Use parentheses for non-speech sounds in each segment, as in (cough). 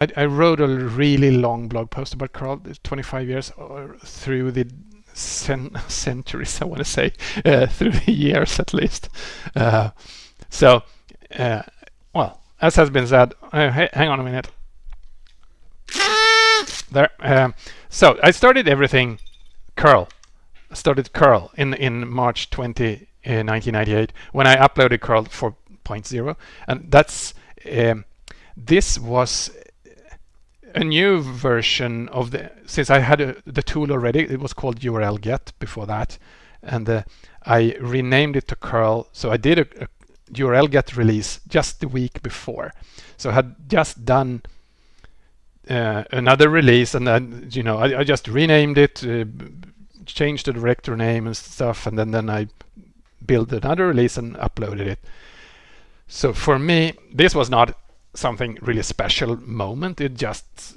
I, I, wrote a really long blog post about curl 25 years or through the (laughs) centuries, I want to say, uh, through the years at least. Uh, so, uh, well, as has been said, uh, hey, hang on a minute. There. Um, so I started everything curl. I started curl in in March 20, 1998 uh, when I uploaded curl 4.0, and that's um, this was a new version of the since I had a, the tool already it was called URL get before that and uh, I renamed it to curl. So I did a, a, URL get release just the week before. So I had just done uh, another release and then you know I, I just renamed it uh, changed the directory name and stuff and then then I built another release and uploaded it. So for me this was not something really special moment. It just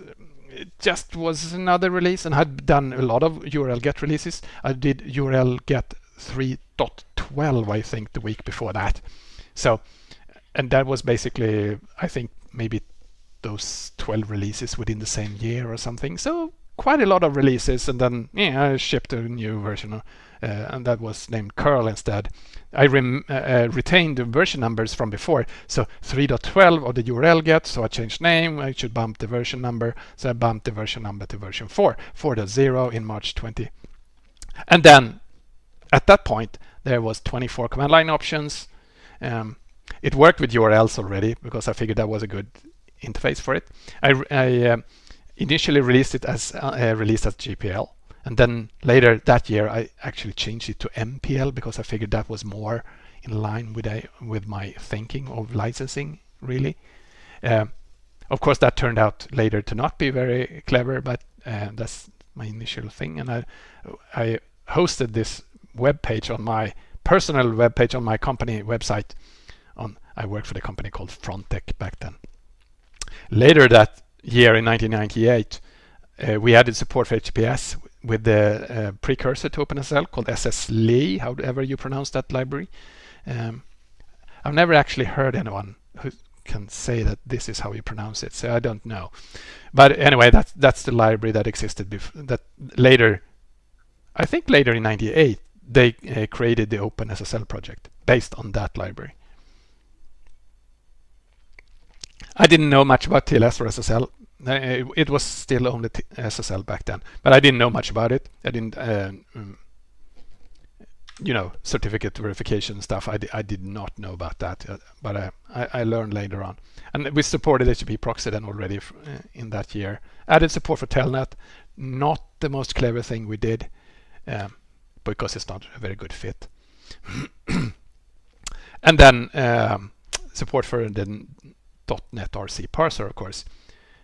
it just was another release and had done a lot of URL get releases. I did URL get 3.12 I think the week before that. So and that was basically I think maybe those 12 releases within the same year or something. So quite a lot of releases and then yeah, I shipped a new version and that was named curl instead. I uh, uh, retained the version numbers from before. So 3.12 of the URL get, so I changed name, I should bump the version number. So I bumped the version number to version 4, 4.0 in March 20. And then at that point, there was 24 command line options. Um, it worked with URLs already because I figured that was a good interface for it. I, I uh, initially released it as uh, released as GPL. And then later that year, I actually changed it to MPL because I figured that was more in line with a, with my thinking of licensing, really. Uh, of course, that turned out later to not be very clever, but uh, that's my initial thing. And I, I hosted this web page on my personal web page on my company website. On I worked for the company called Frontech back then. Later that year in 1998, uh, we added support for HTTPS with the uh, precursor to OpenSSL called SSLeay, however you pronounce that library. Um, I've never actually heard anyone who can say that this is how you pronounce it, so I don't know. But anyway, that's that's the library that existed before. That later, I think later in '98, they uh, created the OpenSSL project based on that library. I didn't know much about TLS or SSL uh, it was still only SSL back then, but I didn't know much about it. I didn't, uh, um, you know, certificate verification stuff. I, I did not know about that, uh, but I, I, learned later on. And we supported HTTP proxy then already in that year. Added support for Telnet, not the most clever thing we did, um, because it's not a very good fit. (coughs) and then um, support for the .netrc parser, of course uh,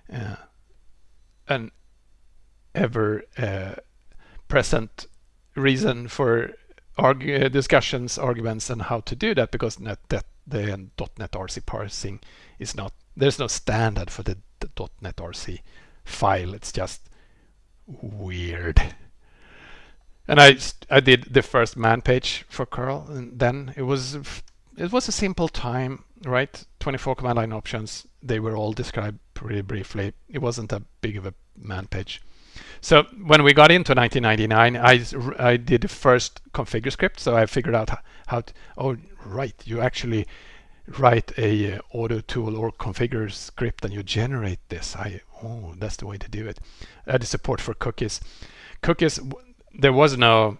an ever uh, present reason for argue, discussions, arguments, and how to do that because net, that the .netrc parsing is not there's no standard for the, the .netrc file. It's just weird. And I I did the first man page for curl, and then it was it was a simple time, right? 24 command line options. They were all described pretty briefly. It wasn't a big of a man page. So when we got into 1999, I, I did the first configure script. So I figured out how to, oh, right, you actually write a uh, auto tool or configure script and you generate this. I, oh, that's the way to do it. I had support for cookies. Cookies, there was no,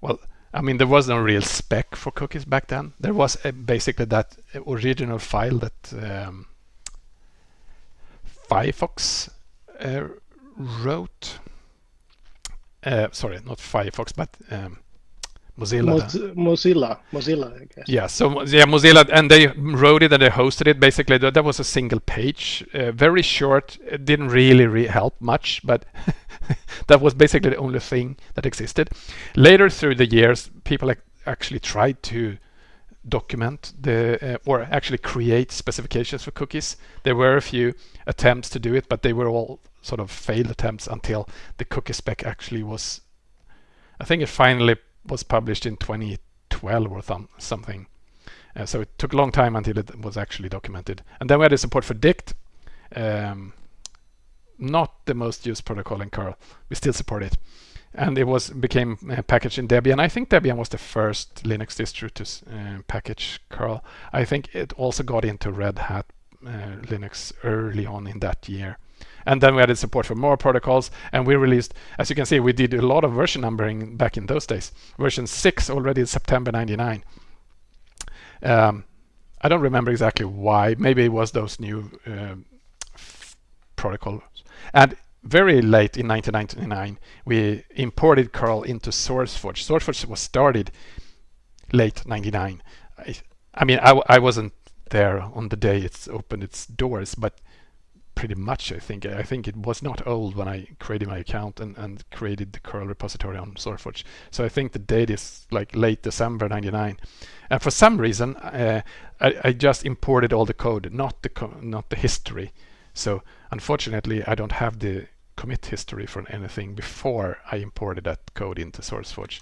well, I mean, there was no real spec for cookies back then. There was uh, basically that original file that um, Firefox uh, wrote. Uh, sorry, not Firefox, but um, Mozilla. Mozilla, Mozilla, I guess. Yeah, so yeah, Mozilla, and they wrote it and they hosted it. Basically, that, that was a single page, uh, very short. It didn't really re help much, but (laughs) that was basically the only thing that existed. Later through the years, people actually tried to document the uh, or actually create specifications for cookies. There were a few attempts to do it, but they were all sort of failed attempts until the cookie spec actually was. I think it finally was published in 2012 or th something. Uh, so it took a long time until it was actually documented. And then we had the support for Dict. um, not the most used protocol in curl. We still support it. And it was became uh, packaged in Debian. I think Debian was the first Linux distro to uh, package curl. I think it also got into Red Hat uh, Linux early on in that year. And then we added support for more protocols and we released, as you can see, we did a lot of version numbering back in those days. Version 6 already in September 99. Um, I don't remember exactly why. Maybe it was those new uh, protocols. And very late in 1999, we imported curl into SourceForge. SourceForge was started late 99. I, I mean, I, I wasn't there on the day it's opened its doors, but pretty much I think I think it was not old when I created my account and, and created the curl repository on SourceForge. So I think the date is like late December 99. And for some reason uh, I, I, just imported all the code, not the not the history. So unfortunately I don't have the commit history for anything before I imported that code into SourceForge.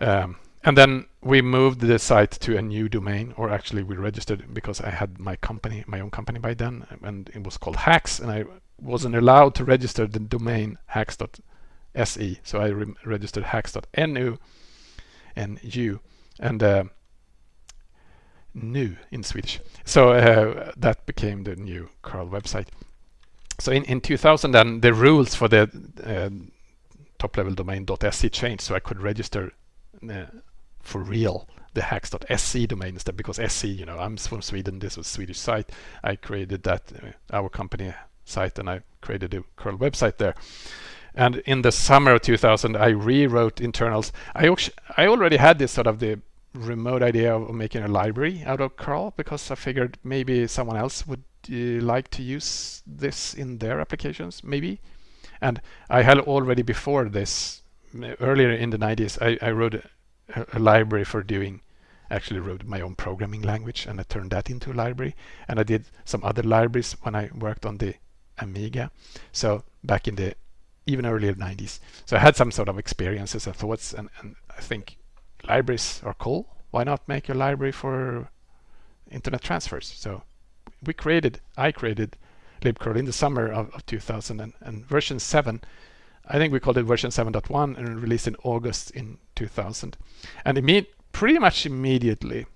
Um, and then we moved the site to a new domain, or actually we registered because I had my company, my own company by then, and it was called Haxx, and I wasn't allowed to register the domain haxx.se, so I re registered haxx.nu and u and uh, nu in Swedish. So uh, that became the new curl website. So in, in 2000 then the rules for the uh, top level domain .se changed so I could register uh, for real the haxx.se domain instead because SE, you know, I'm from Sweden, this was Swedish site. I created that, uh, our company site, and I created a curl website there. And in the summer of 2000, I rewrote internals. I, I already had this sort of the remote idea of making a library out of curl because I figured maybe someone else would uh, like to use this in their applications, maybe. And I had already before this, earlier in the 90s, I, I wrote a, library for doing actually wrote my own programming language and I turned that into a library. And I did some other libraries when I worked on the Amiga. So back in the even earlier 90s so I had some sort of experiences and thoughts and, and I think libraries are cool why not make a library for internet transfers so we created I created libcurl in the summer of, of 2000 and, and version 7 I think we called it version 7.1 and released in August in 2000. And it imme pretty much immediately,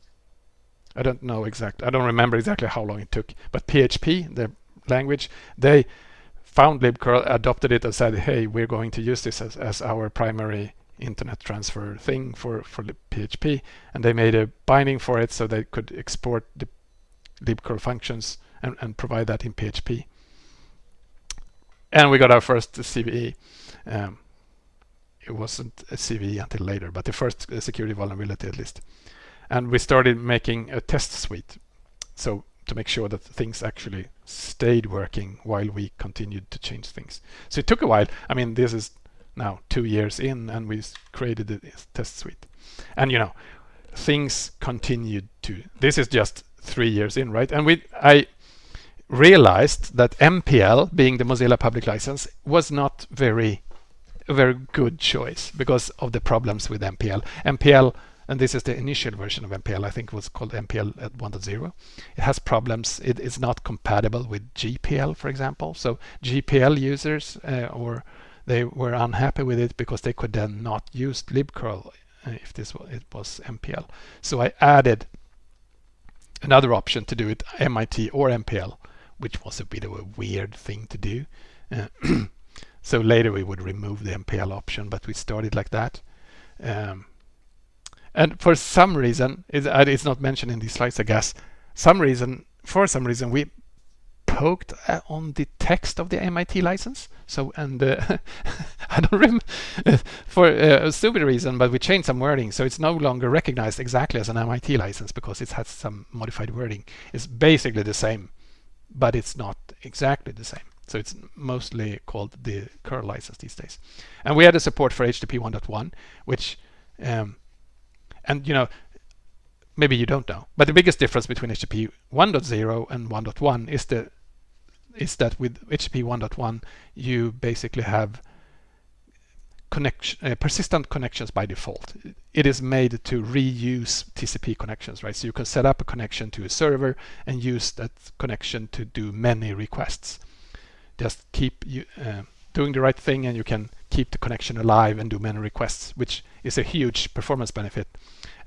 I don't know exactly, I don't remember exactly how long it took, but PHP, the language, they found libcurl, adopted it and said, hey, we're going to use this as, as our primary internet transfer thing for, for PHP. And they made a binding for it so they could export the libcurl functions and, and provide that in PHP. And we got our first CVE. Um, it wasn't a CVE until later, but the first uh, security vulnerability at least. And we started making a test suite. So to make sure that things actually stayed working while we continued to change things. So it took a while. I mean, this is now two years in and we created the test suite. And you know, things continued to, this is just three years in, right? And we, I realized that MPL, being the Mozilla public license, was not very a very good choice because of the problems with MPL. MPL, and this is the initial version of MPL, I think it was called MPL at 1.0. It has problems. It is not compatible with GPL, for example. So GPL users, uh, or they were unhappy with it because they could then not use libcurl uh, if this was, it was MPL. So I added another option to do it MIT or MPL, which was a bit of a weird thing to do. Uh, (clears throat) So later we would remove the MPL option, but we started like that. Um, and for some reason, it's, uh, it's not mentioned in these slides, I guess, some reason, for some reason, we poked uh, on the text of the MIT license. So, and uh, (laughs) I don't remember, (laughs) for uh, a stupid reason, but we changed some wording. So it's no longer recognized exactly as an MIT license because it has some modified wording. It's basically the same, but it's not exactly the same. So it's mostly called the curl license these days. And we had a support for HTTP 1.1, which, um, and you know, maybe you don't know, but the biggest difference between HTTP 1.0 and 1.1 is the is that with HTTP 1.1 you basically have connection, uh, persistent connections by default. It is made to reuse TCP connections, right? So you can set up a connection to a server and use that connection to do many requests. Just keep uh, doing the right thing and you can keep the connection alive and do many requests, which is a huge performance benefit.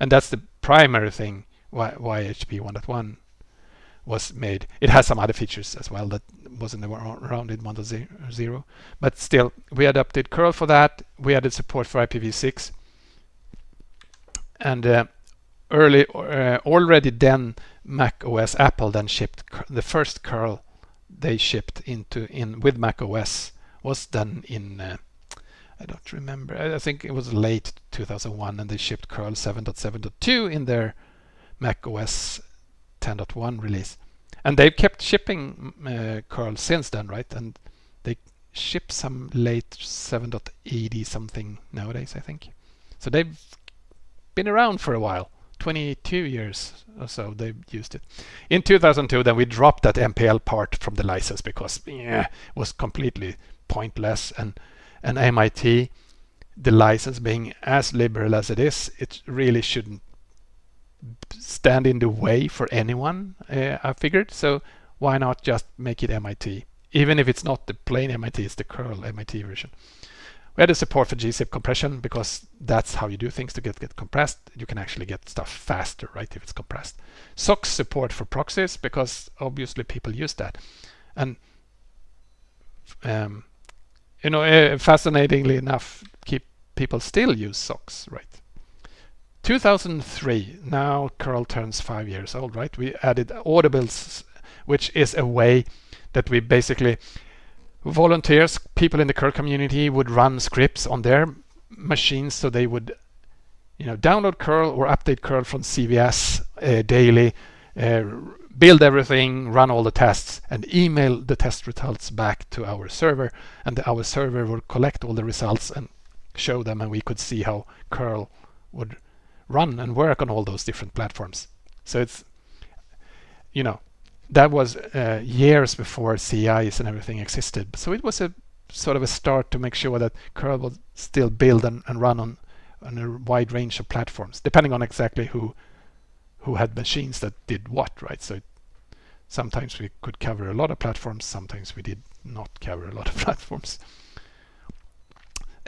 And that's the primary thing why, why HTTP 1.1 was made. It has some other features as well that wasn't around in 1.0, but still, we adopted curl for that. We added support for IPv6, and uh, early uh, already then Mac OS Apple then shipped the first curl they shipped into in with Mac OS was done in uh, I don't remember. I think it was late 2001, and they shipped curl 7.7.2 in their Mac OS 10.1 release. And they've kept shipping uh, curl since then, right? And they ship some late 7.80 something nowadays, I think. So they've been around for a while. 22 years or so they've used it. In 2002 then we dropped that MPL part from the license because yeah, it was completely pointless and and MIT the license being as liberal as it is it really shouldn't stand in the way for anyone, uh, I figured. So why not just make it MIT? Even if it's not the plain MIT, it's the curl MIT version. We had a support for gzip compression because that's how you do things to get, get compressed. You can actually get stuff faster, right, if it's compressed. SOCKS support for proxies because obviously people use that. And um, you know, uh, fascinatingly enough, keep people still use SOCKS, right? 2003, now curl turns five years old, right? We added autobuilds, which is a way that we basically volunteers, people in the curl community would run scripts on their machines so they would you know, download curl or update curl from CVS uh, daily, uh, build everything, run all the tests, and email the test results back to our server. And our server would collect all the results and show them, and we could see how curl would run and work on all those different platforms. So it's, you know, that was uh, years before CIs and everything existed. So it was a sort of a start to make sure that curl would still build and, and run on, on a wide range of platforms, depending on exactly who who had machines that did what, right? So it, sometimes we could cover a lot of platforms, sometimes we did not cover a lot of (laughs) platforms.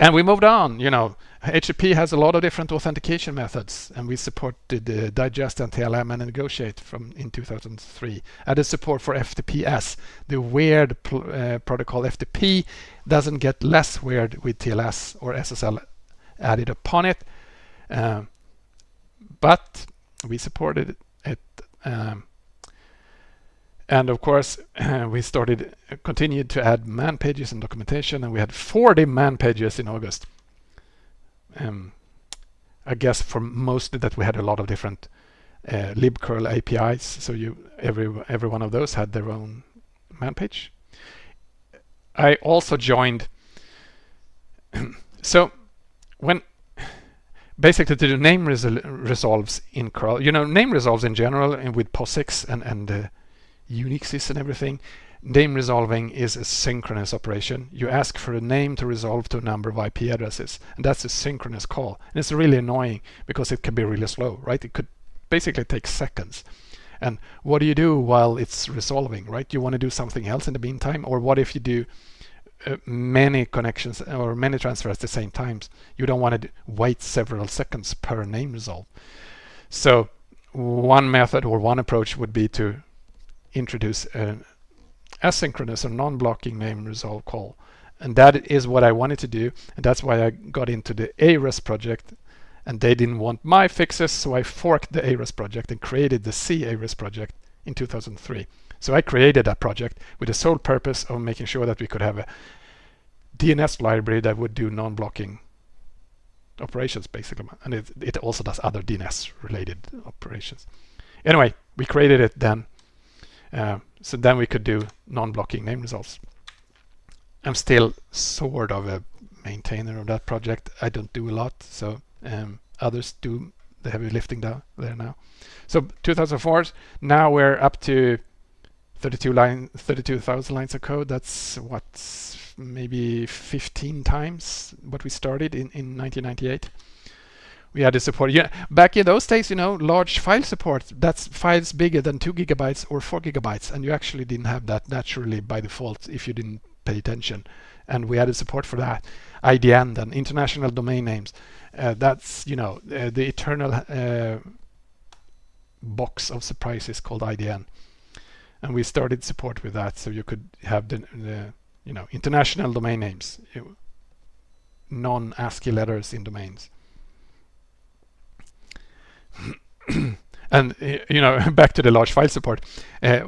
And we moved on, you know, HTTP has a lot of different authentication methods and we supported uh, digest and NTLM and negotiate from in 2003. Added support for FTPS. The weird uh, protocol FTP doesn't get less weird with TLS or SSL added upon it. Um, but we supported it. Um, and of course, uh, (clears throat) we started, uh, continued to add man pages and documentation, and we had 40 man pages in August. Um, I guess for most that we had a lot of different uh, libcurl APIs, so you every every one of those had their own man page. I also joined. (clears throat) so when basically to do name resol resolves in curl, you know, name resolves in general and with POSIX and and uh, Unixes and everything, name resolving is a synchronous operation. You ask for a name to resolve to a number of IP addresses, and that's a synchronous call. And it's really annoying because it can be really slow, right? It could basically take seconds. And what do you do while it's resolving, right? You want to do something else in the meantime? Or what if you do uh, many connections or many transfers at the same time? You don't want to wait several seconds per name resolve. So one method or one approach would be to introduce an asynchronous or non-blocking name resolve call. And that is what I wanted to do. And that's why I got into the ARES project. And they didn't want my fixes, so I forked the ARES project and created the C ARES project in 2003. So I created that project with the sole purpose of making sure that we could have a DNS library that would do non-blocking operations, basically. And it, it also does other DNS related operations. Anyway, we created it then uh, so then we could do non-blocking name results. I'm still sort of a maintainer of that project. I don't do a lot, so um, others do the heavy lifting down there now. So 2004, now we're up to 32 line 32,000 lines of code that's what maybe 15 times what we started in, in 1998 we had support. Yeah back in those days you know large file support that's files bigger than 2 gigabytes or 4 gigabytes and you actually didn't have that naturally by default if you didn't pay attention. And we added support for that. IDN then international domain names. Uh, that's you know uh, the eternal uh, box of surprises called IDN and we started support with that so you could have the, the you know international domain names. Non ASCII letters in domains (coughs) and you know (laughs) back to the large file support uh,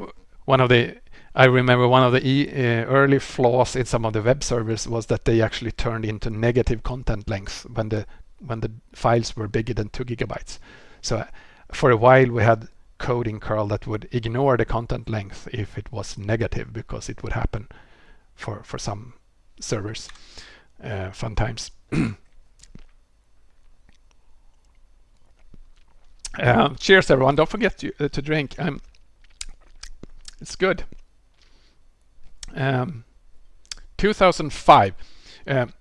one of the I remember one of the e uh, early flaws in some of the web servers was that they actually turned into negative content length when the when the files were bigger than two gigabytes. So uh, for a while we had code in curl that would ignore the content length if it was negative because it would happen for for some servers uh, fun times (clears throat) uh, cheers everyone. Don't forget to, uh, to drink. Um, it's good. Um, 2005 um,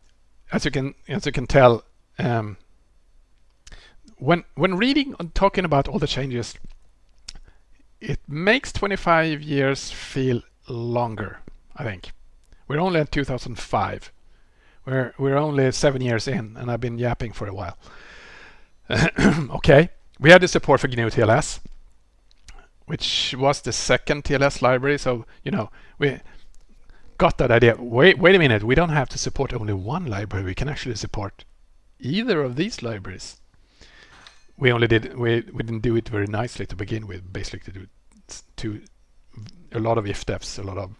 as you can as you can tell um, when when reading and talking about all the changes it makes 25 years feel longer I think. We're only at 2005 we're we're only seven years in and I've been yapping for a while. (coughs) Okay we had the support for GNU TLS which was the second TLS library. So you know we got that idea. Wait wait a minute. We don't have to support only one library. We can actually support either of these libraries. We only did we, we didn't do it very nicely to begin with basically to do to a lot of if defs a lot of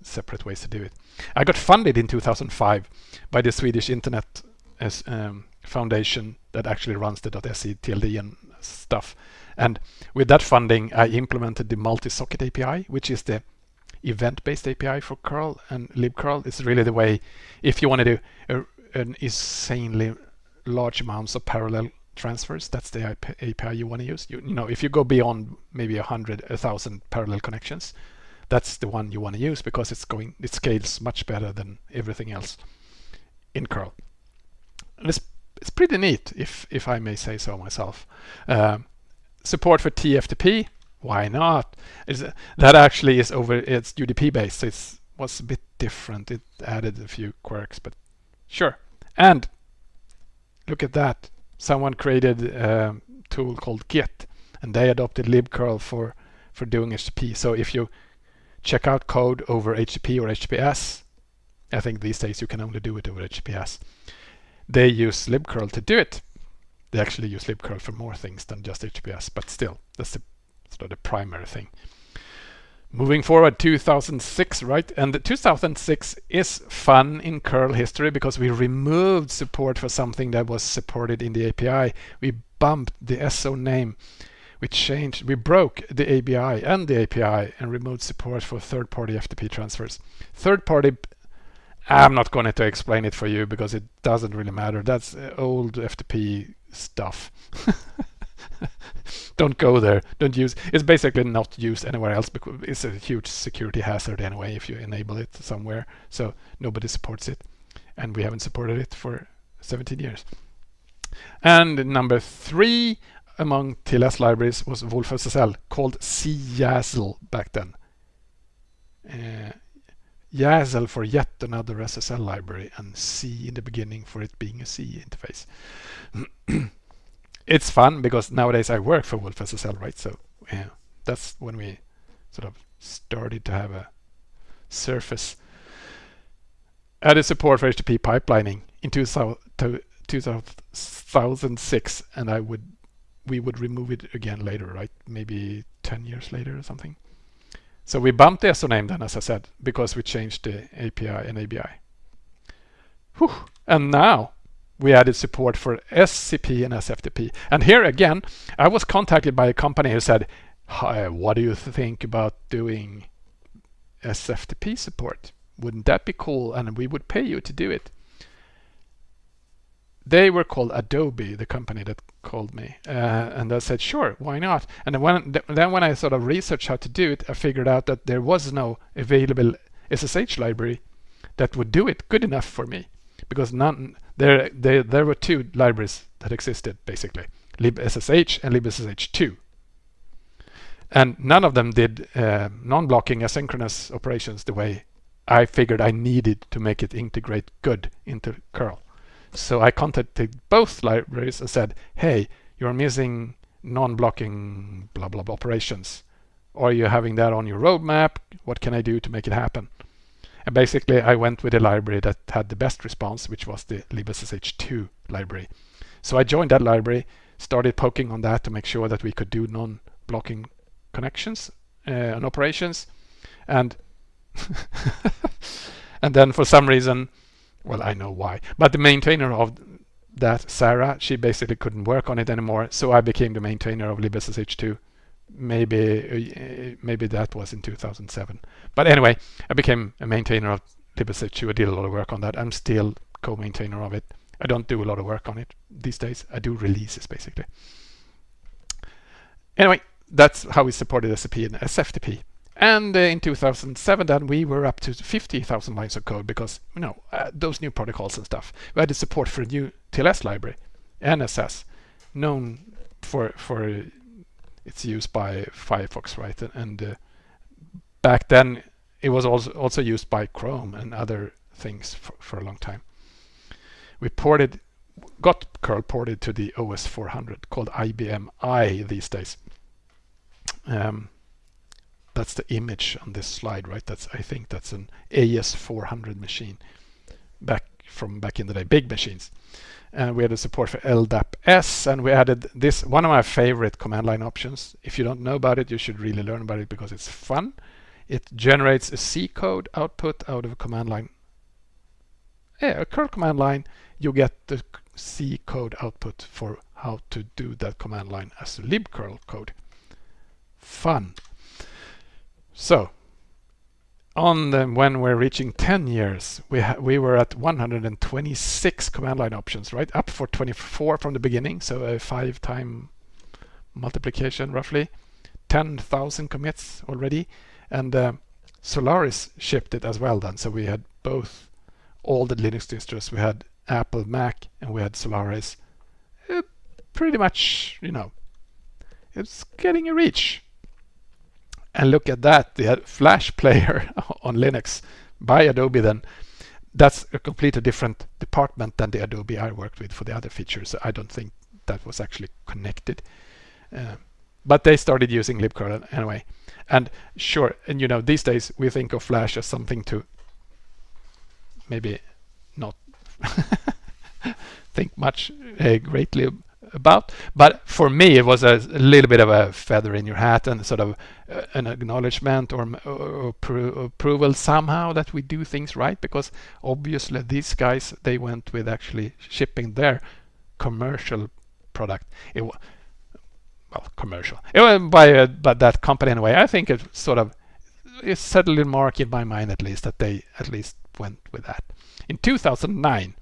separate ways to do it. I got funded in 2005 by the swedish internet as, um, foundation that actually runs the .se tld and stuff and with that funding i implemented the multi-socket api which is the event-based api for curl and libcurl is really the way if you want to do a, an insanely large amounts of parallel transfers. That's the API you want to use. You, you know, if you go beyond maybe a hundred, a thousand parallel connections, that's the one you want to use because it's going, it scales much better than everything else in curl. And it's it's pretty neat, if if I may say so myself. Um, support for TFTP, why not? That actually is over? It's UDP based, so it was a bit different. It added a few quirks, but sure. And look at that someone created a tool called Git and they adopted libcurl for for doing HTTP. So if you check out code over HTTP or HTTPS, I think these days you can only do it over HTTPS. They use libcurl to do it. They actually use libcurl for more things than just HTTPS, but still, that's the sort of the primary thing. Moving forward, 2006, right? And the 2006 is fun in curl history because we removed support for something that was supported in the API. We bumped the SO name. We changed, we broke the ABI and the API and removed support for third-party FTP transfers. Third-party, I'm not going to explain it for you because it doesn't really matter. That's old FTP stuff. (laughs) don't go there. Don't use. It's basically not used anywhere else because it's a huge security hazard anyway if you enable it somewhere. So nobody supports it, and we haven't supported it for 17 years. And number three among TLS libraries was wolfSSL called CyaSSL back then. Uh, yaSSL for yet another SSL library and C in the beginning for it being a C interface. it's fun because nowadays I work for wolfSSL, right? So yeah, that's when we sort of started to have a surface. Added support for HTTP pipelining in 2006, and I would we would remove it again later, right? Maybe 10 years later or something. So we bumped the SO name then, as I said, because we changed the API and ABI. Whew. And now we added support for SCP and SFTP. And here again, I was contacted by a company who said, Hi, what do you think about doing SFTP support? Wouldn't that be cool? And we would pay you to do it. They were called Adobe, the company that called me, uh, and I said, sure, why not? And then when, then when I sort of researched how to do it, I figured out that there was no available SSH library that would do it good enough for me, because none there there there were two libraries that existed basically, libssh and libssh2, and none of them did uh, non-blocking asynchronous operations the way I figured I needed to make it integrate good into curl. So I contacted both libraries and said, hey, you're missing non-blocking blah blah blah operations. Are you having that on your roadmap? What can I do to make it happen? And basically I went with the library that had the best response, which was the libssh2 library. So I joined that library, started poking on that to make sure that we could do non-blocking connections uh, and operations. And (laughs) and then for some reason well, I know why. But the maintainer of that, Sarah, she basically couldn't work on it anymore. So I became the maintainer of libssh2. Maybe uh, maybe that was in 2007. But anyway, I became a maintainer of libssh2. I did a lot of work on that. I'm still co-maintainer of it. I don't do a lot of work on it these days. I do releases basically. Anyway, that's how we supported SFTP and SFTP. And uh, in 2007, then we were up to 50,000 lines of code because you know uh, those new protocols and stuff. We had the support for a new TLS library, NSS, known for for its use by Firefox, right? And uh, back then, it was also also used by Chrome and other things for, for a long time. We ported, got curl ported to the OS 400 called IBM i these days. Um, that's the image on this slide, right? That's I think that's an AS400 machine back from back in the day, big machines. And we had a support for LDAP-S and we added this, one of my favorite command line options. If you don't know about it, you should really learn about it because it's fun. It generates a C code output out of a command line. Yeah, a curl command line, you get the C code output for how to do that command line as a libcurl code. Fun. So on the, when we're reaching 10 years, we we were at 126 command line options, right? Up for 24 from the beginning, so a five time multiplication roughly. 10,000 commits already, and uh, Solaris shipped it as well then. So we had both all the Linux distros. We had Apple, Mac, and we had Solaris. Uh, pretty much, you know, it's getting a reach. And look at that, the Flash player (laughs) on Linux by Adobe then. That's a completely different department than the Adobe I worked with for the other features. I don't think that was actually connected. Uh, but they started using libcurl anyway. And sure, and you know, these days we think of Flash as something to maybe not (laughs) think much uh, greatly about. But for me, it was a, little bit of a feather in your hat and sort of uh, an acknowledgement or, or, or, approval somehow that we do things right. Because obviously these guys, they went with actually shipping their commercial product. It was well commercial. It was by uh, that company anyway. I think it sort of it set a little mark in my mind at least that they at least went with that. In 2009,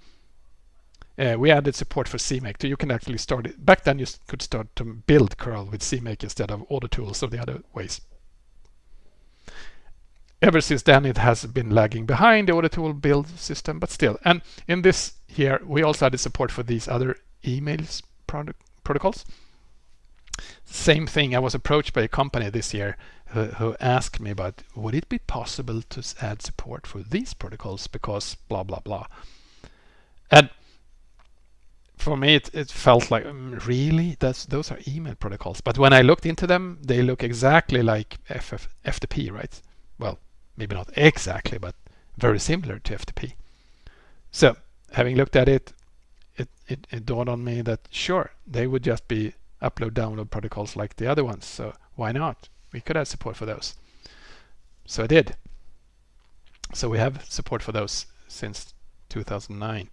uh, we added support for CMake. So you can actually start it. Back then you could start to build curl with CMake instead of all the tools or the other ways. Ever since then it has been lagging behind the auto tool build system, but still. And in this here, we also added support for these other emails product protocols. Same thing, I was approached by a company this year who, who asked me about, would it be possible to add support for these protocols because blah, blah, blah. And for me it, it felt like um, really? That's those are email protocols. But when I looked into them they look exactly like FF, FTP right? Well maybe not exactly but very similar to FTP so having looked at it it, it, it dawned on me that sure they would just be upload download protocols like the other ones. So why not? We could have support for those. So I did. So we have support for those since 2009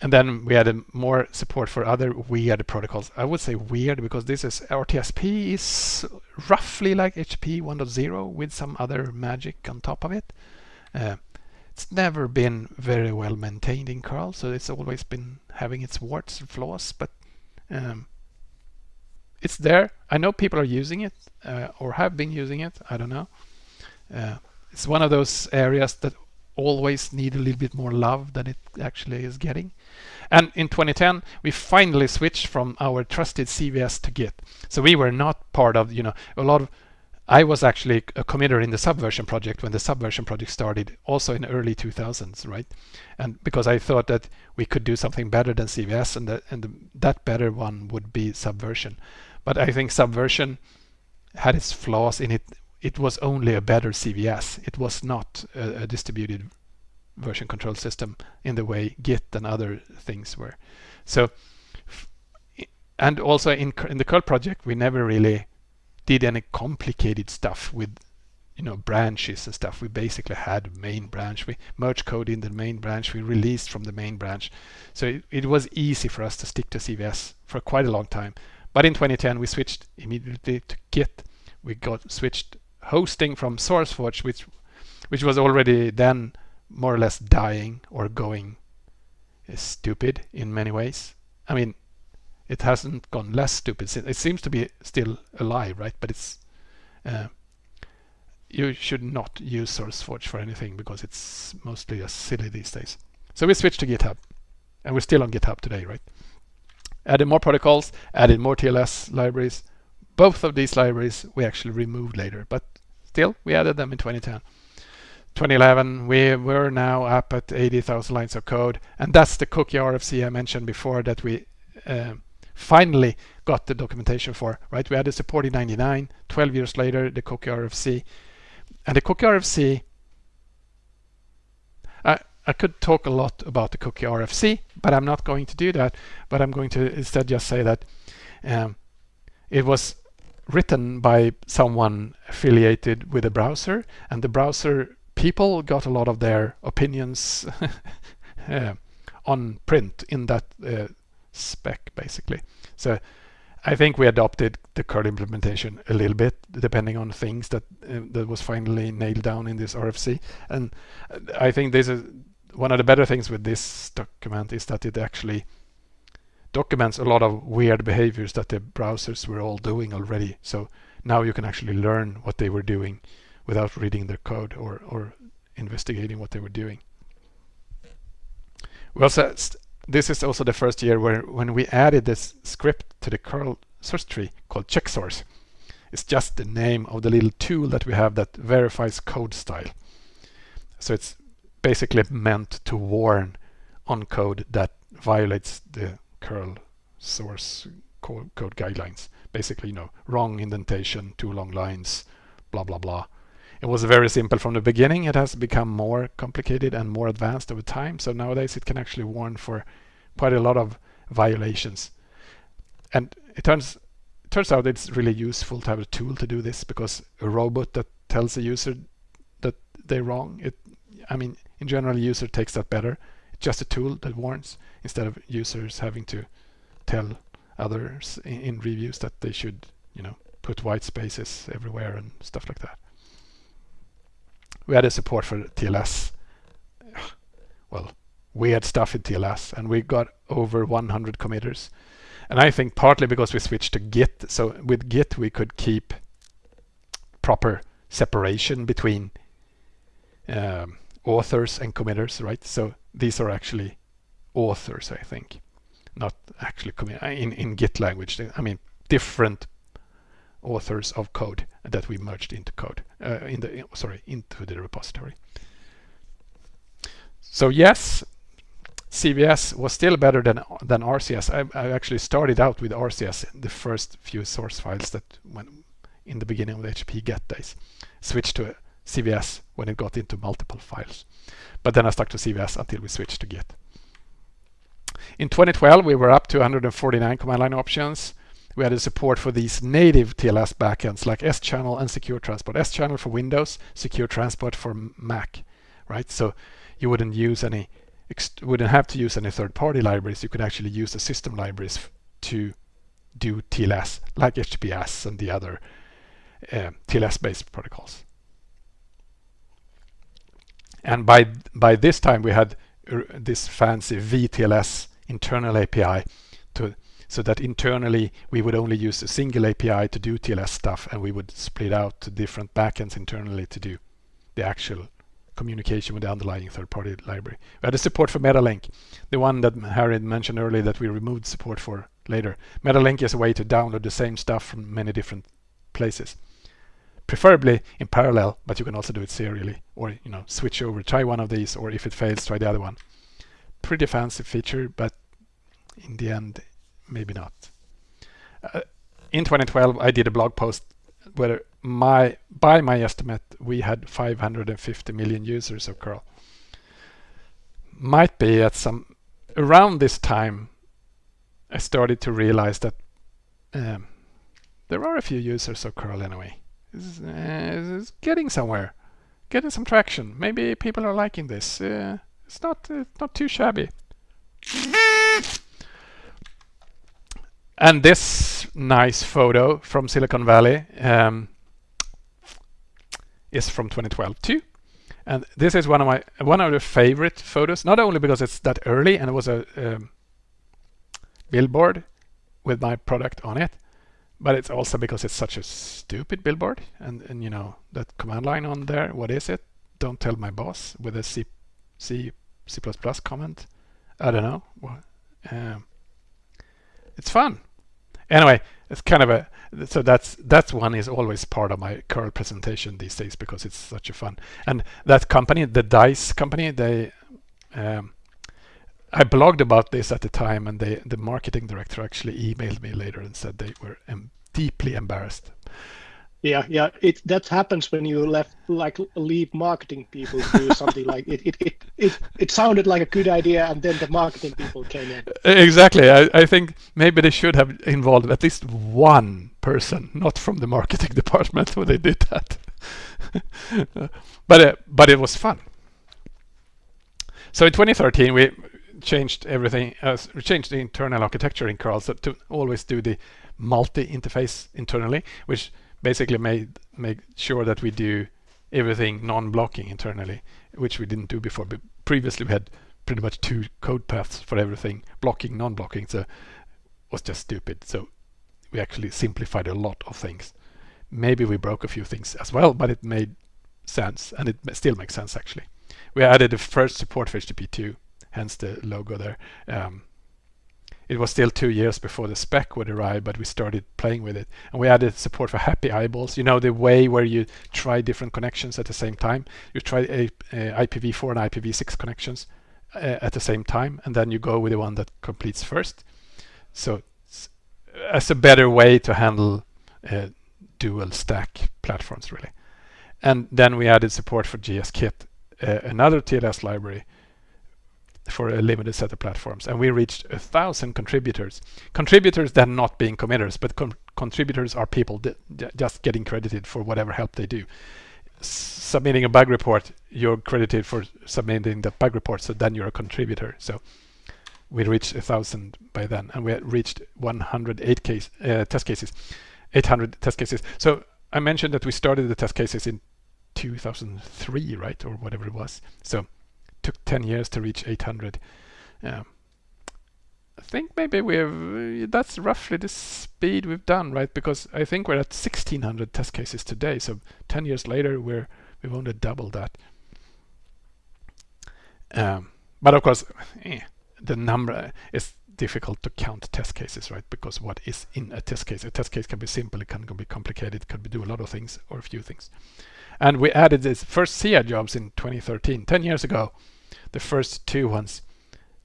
and then we added more support for other weird protocols. I would say weird because this is RTSP is roughly like HTTP 1.0 with some other magic on top of it. Uh, it's never been very well maintained in curl, so it's always been having its warts and flaws, but um, it's there. I know people are using it uh, or have been using it. I don't know. Uh, it's one of those areas that always need a little bit more love than it actually is getting. And in 2010, we finally switched from our trusted CVS to Git. So we were not part of, you know, a lot of I was actually a committer in the Subversion project when the Subversion project started, also in early 2000s, right? And because I thought that we could do something better than CVS, and that and the, that better one would be Subversion. But I think Subversion had its flaws in it. It was only a better CVS. It was not a, a distributed version control system in the way Git and other things were. So, and also in in the curl project, we never really did any complicated stuff with you know branches and stuff. We basically had main branch. We merged code in the main branch. We released from the main branch. So it, it, was easy for us to stick to cvs for quite a long time. But in 2010 we switched immediately to git. We got switched hosting from sourceforge which which was already then more or less dying or going stupid in many ways i mean it hasn't gone less stupid. Since it seems to be still alive, right? But it's uh, you should not use SourceForge for anything because it's mostly just silly these days. So we switched to GitHub, and we're still on GitHub today, right? Added more protocols, added more TLS libraries. Both of these libraries we actually removed later, but still we added them in 2010. 2011, we were now up at 80,000 lines of code, and that's the cookie RFC I mentioned before that we uh, finally got the documentation for, right? We had support in 99, 12 years later, the Cookie RFC. And the Cookie RFC, I, I could talk a lot about the Cookie RFC, but I'm not going to do that. But I'm going to instead just say that um, it was written by someone affiliated with a browser, and the browser people got a lot of their opinions (laughs) uh, on print in that uh, spec basically. So I think we adopted the curl implementation a little bit depending on things that uh, that was finally nailed down in this RFC. And I think this is one of the better things with this document is that it actually documents a lot of weird behaviors that the browsers were all doing already. So now you can actually learn what they were doing without reading their code or, or investigating what they were doing. We also this is also the first year where when we added this script to the curl source tree called checksource. It's just the name of the little tool that we have that verifies code style. So it's basically meant to warn on code that violates the curl source code guidelines. Basically, you know, wrong indentation, too long lines, blah, blah, blah. It was very simple from the beginning. It has become more complicated and more advanced over time. So nowadays it can actually warn for quite a lot of violations. And it turns it turns out it's really useful to have a tool to do this because a robot that tells a user that they're wrong, it I mean in general user takes that better. It's just a tool that warns instead of users having to tell others in, in reviews that they should, you know, put white spaces everywhere and stuff like that we had a support for TLS. Well, weird stuff in TLS, and we got over 100 committers. And I think partly because we switched to Git, so with Git we could keep proper separation between um, authors and committers, right? So these are actually authors, I think, not actually in in Git language. I mean, different authors of code that we merged into code uh, in the sorry into the repository. So yes, CVS was still better than than RCS. I, I actually started out with RCS, the first few source files that went in the beginning of the HP get days. Switched to CVS when it got into multiple files. But then I stuck to CVS until we switched to Git. In 2012, we were up to 149 command line options we added support for these native TLS backends like Schannel and secure transport. Schannel for Windows, secure transport for Mac, right? So you wouldn't use any, wouldn't have to use any third-party libraries. You could actually use the system libraries to do TLS like HTTPS and the other uh, TLS-based protocols. and by by this time we had uh, this fancy VTLS internal API so that internally we would only use a single API to do TLS stuff and we would split out to different backends internally to do the actual communication with the underlying third-party library. We had a support for MetaLink, the one that Harry mentioned earlier that we removed support for later. MetaLink is a way to download the same stuff from many different places. Preferably in parallel, but you can also do it serially or you know switch over, try one of these, or if it fails, try the other one. Pretty fancy feature, but in the end maybe not. Uh, in 2012, I did a blog post where my by my estimate we had 550 million users of curl. Might be at some around this time I started to realize that um, there are a few users of curl anyway. It's, uh, it's, getting somewhere, getting some traction. Maybe people are liking this. Uh, it's not uh, not too shabby. (laughs) And this nice photo from Silicon Valley um, is from 2012 too. And this is one of my one of the favorite photos, not only because it's that early and it was a um, billboard with my product on it, but it's also because it's such a stupid billboard. And, and you know, that command line on there, what is it? Don't tell my boss with a C, C, C++ comment. I don't know. Um, it's fun anyway, it's kind of a so that's that's one is always part of my curl presentation these days because it's such a fun. And that company, the Dice company, they um, I blogged about this at the time, and they the marketing director actually emailed me later and said they were deeply embarrassed yeah, yeah. It that happens when you left like leave marketing people to do (laughs) something like it. It, it it it sounded like a good idea, and then the marketing people came in. Exactly. I, I think maybe they should have involved at least one person, not from the marketing (laughs) department, when they did that. (laughs) but uh, but it was fun. So in 2013 we changed everything. Uh, we changed the internal architecture in curl so to always do the multi-interface internally, which basically made make sure that we do everything non-blocking internally, which we didn't do before. But previously we had pretty much two code paths for everything, blocking, non-blocking. So it was just stupid. So we actually simplified a lot of things. Maybe we broke a few things as well, but it made sense, and it still makes sense actually. We added the first support for HTTP2, hence the logo there. Um, it was still two years before the spec would arrive, but we started playing with it. And we added support for happy eyeballs. You know, the way where you try different connections at the same time. You try a, a IPv4 and IPv6 connections uh, at the same time, and then you go with the one that completes first. So as a better way to handle uh, dual stack platforms, really. And then we added support for GSKit, uh, another TLS library for a limited set of platforms. And we reached a thousand contributors. Contributors then not being committers but contributors are people just getting credited for whatever help they do. S submitting a bug report you're credited for submitting the bug report so then you're a contributor. So we reached a thousand by then and we reached 108 case uh, test cases 800 test cases. So I mentioned that we started the test cases in 2003 right or whatever it was. So took 10 years to reach 800. Um, I think maybe we've that's roughly the speed we've done, right? Because I think we're at 1600 test cases today. So 10 years later, we're we've only doubled that. Um, but of course, eh, the number is difficult to count test cases, right? Because what is in a test case? A test case can be simple, it can be complicated, it can be do a lot of things or a few things. And we added this first CI jobs in 2013, 10 years ago the first two ones,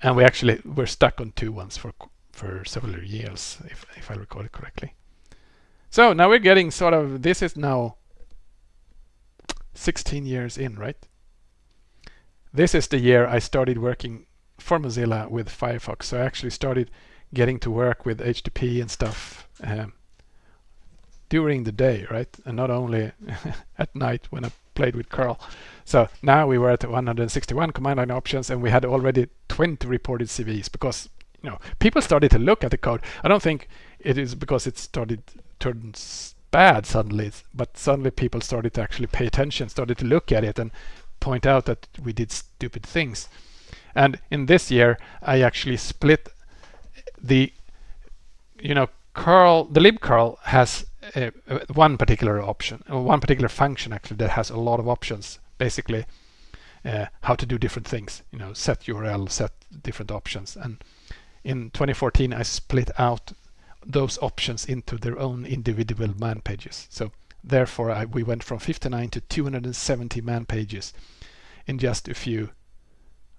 and we actually were stuck on two ones for for several years, if if I recall it correctly. So now we're getting sort of this is now 16 years in, right? This is the year I started working for Mozilla with Firefox. So I actually started getting to work with HTTP and stuff um, during the day, right? And not only (laughs) at night when I played with curl. So now we were at 161 command line options and we had already 20 reported CVEs because you know people started to look at the code. I don't think it is because it started turns bad suddenly, but suddenly people started to actually pay attention, started to look at it and point out that we did stupid things. And in this year, I actually split the, you know, curl, the libcurl has uh, uh, one particular option, or one particular function actually that has a lot of options. Basically, uh, how to do different things. You know, set URL, set different options. And in 2014, I split out those options into their own individual man pages. So therefore, I, we went from 59 to 270 man pages in just a few,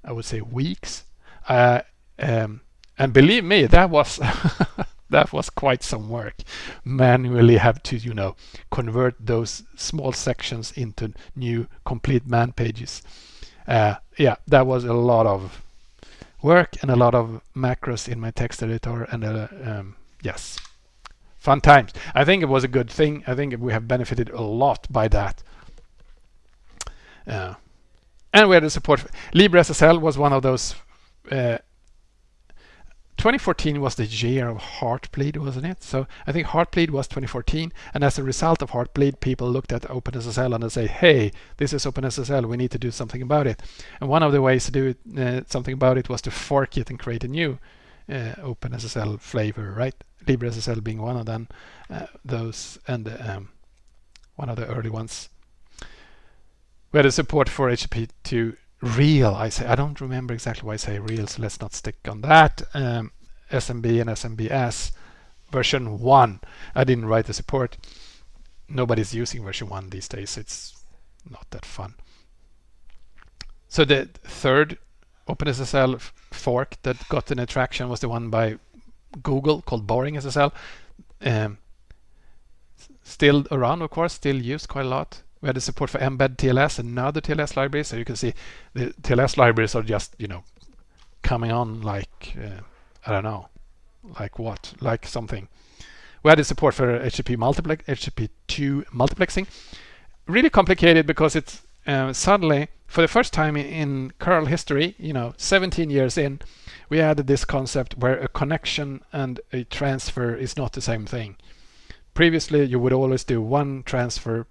I would say, weeks. Uh, um, and believe me, that was (laughs) that was quite some work. Manually have to, you know, convert those small sections into new complete man pages. Uh, yeah, that was a lot of work and a lot of macros in my text editor and uh, um, yes, fun times. I think it was a good thing. I think we have benefited a lot by that. Uh, and we had the support. LibreSSL was one of those uh, 2014 was the year of Heartbleed, wasn't it? So I think Heartbleed was 2014, and as a result of Heartbleed, people looked at OpenSSL and they say, "Hey, this is OpenSSL. We need to do something about it." And one of the ways to do it, uh, something about it was to fork it and create a new uh, OpenSSL flavor, right? LibreSSL being one of them, uh, those, and um, one of the early ones. We had a support for HTTP2 real I say I don't remember exactly why I say real so let's not stick on that. Um, SMB and SMBS version 1 I didn't write the support. Nobody's using version 1 these days. It's not that fun. So the third OpenSSL fork that got an attraction was the one by Google called BoringSSL um, still around of course still used quite a lot we had the support for mbed TLS, another TLS library. So you can see the TLS libraries are just, you know, coming on like, uh, I don't know, like what, like something. We had the support for HTTP multiplex, HTTP2 multiplexing. Really complicated because it's uh, suddenly, for the first time in curl history, you know, 17 years in, we added this concept where a connection and a transfer is not the same thing. Previously, you would always do one transfer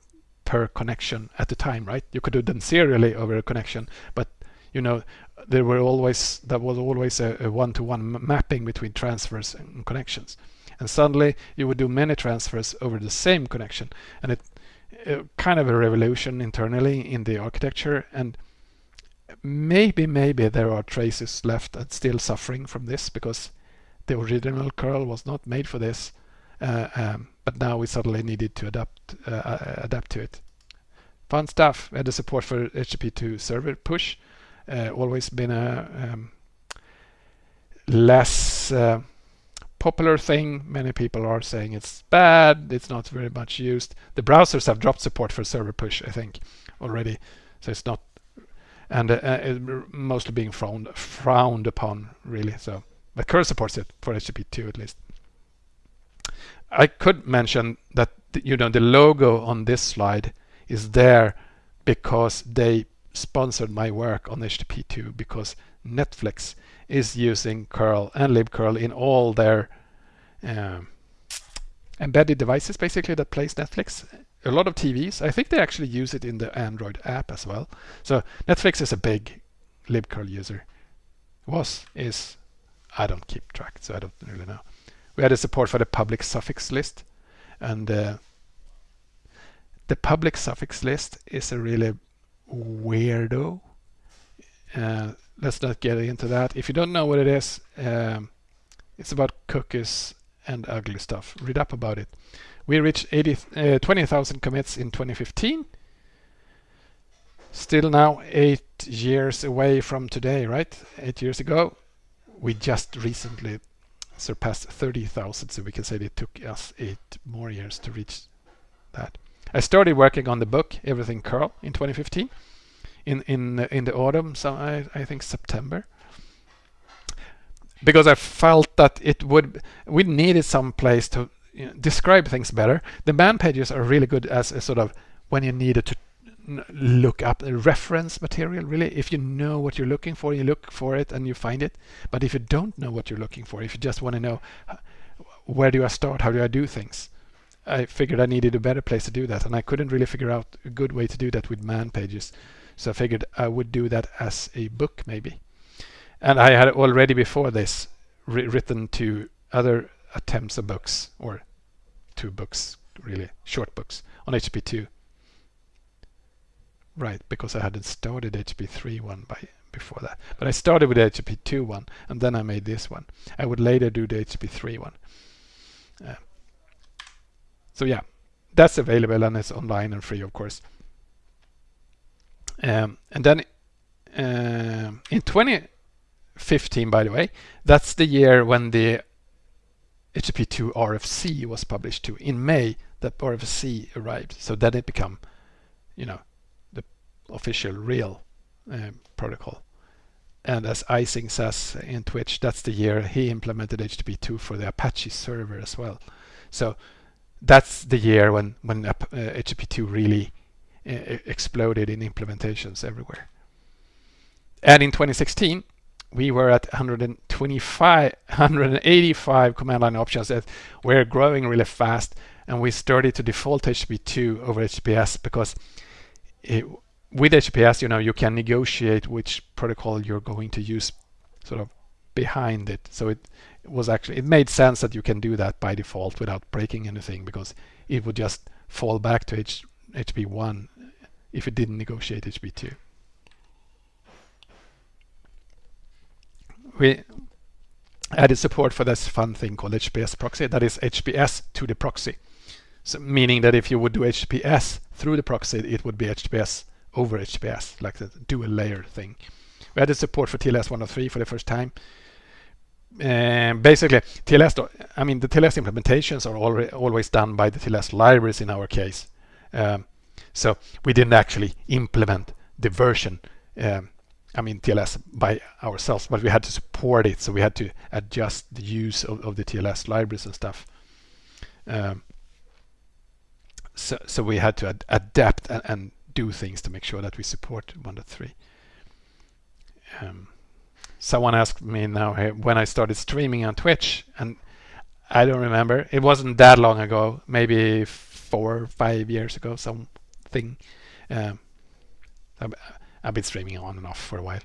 per connection at the time, right? You could do them serially over a connection, but you know there were always that was always a, one-to-one mapping between transfers and connections. And suddenly you would do many transfers over the same connection, and it, it kind of a revolution internally in the architecture. And maybe maybe there are traces left and still suffering from this because the original curl was not made for this. Uh, um, but now we suddenly needed to adapt uh, uh, adapt to it. Fun stuff. We had the support for HTTP2 server push. Uh, always been a um, less uh, popular thing. Many people are saying it's bad. It's not very much used. The browsers have dropped support for server push, I think, already. So it's not, and uh, uh mostly being frowned frowned upon, really. So, but Curl supports it for HTTP2 at least. I could mention that you know the logo on this slide is there because they sponsored my work on HTTP2 because Netflix is using curl and libcurl in all their um, embedded devices basically that plays Netflix. A lot of TVs. I think they actually use it in the Android app as well. So Netflix is a big libcurl user. Was, is, I don't keep track, so I don't really know we had a support for the public suffix list and uh, the public suffix list is a really weirdo. Uh, let's not get into that. If you don't know what it is um, it's about cookies and ugly stuff. Read up about it. We reached 80 uh, 20,000 commits in 2015 still now eight years away from today right? Eight years ago. We just recently surpassed 30,000 so we can say it took us eight more years to reach that. I started working on the book Everything Curl in 2015 in in in the autumn so I, I think September because I felt that it would we needed some place to you know, describe things better. The man pages are really good as a sort of when you needed to look up the reference material really. If you know what you're looking for you look for it and you find it. But if you don't know what you're looking for if you just want to know where do I start? How do I do things? I figured I needed a better place to do that and I couldn't really figure out a good way to do that with man pages. So I figured I would do that as a book maybe. And I had already before this written two other attempts of books, or two books, really short books on HTTP2. Right, because I hadn't started HTTP3 one by before that. But I started with the HTTP2 one, and then I made this one. I would later do the HTTP3 one. Uh, so yeah, that's available and it's online and free, of course. Um, and then uh, in 2015, by the way, that's the year when the HTTP2 RFC was published too. In May, the RFC arrived, so then it became, you know, official real uh, protocol. And as Eissing says in Twitch, that's the year he implemented HTTP2 for the Apache server as well. So that's the year when when uh, HTTP2 really uh, exploded in implementations everywhere. And in 2016, we were at 125, 185 command line options that were growing really fast, and we started to default HTTP2 over HTTPS because it, with HTTPS, you know, you can negotiate which protocol you're going to use, sort of behind it. So it was actually it made sense that you can do that by default without breaking anything because it would just fall back to H, HTTP1 if it didn't negotiate HTTP2. We added support for this fun thing called HTTPS proxy. That is HTTPS to the proxy. So meaning that if you would do HTTPS through the proxy, it would be HTTPS over HTTPS, like the dual layer thing. We added support for TLS 103 for the first time. Basically, TLS, I mean, the TLS implementations are already, always done by the TLS libraries in our case. Um, so we didn't actually implement the version, um, I mean, TLS by ourselves, but we had to support it. So we had to adjust the use of, of the TLS libraries and stuff. Um, so, so we had to ad adapt and, and, do things to make sure that we support 1.3. Um, someone asked me now when I started streaming on Twitch, and I don't remember. It wasn't that long ago, maybe four or five years ago, something. Um, I've, been streaming on and off for a while.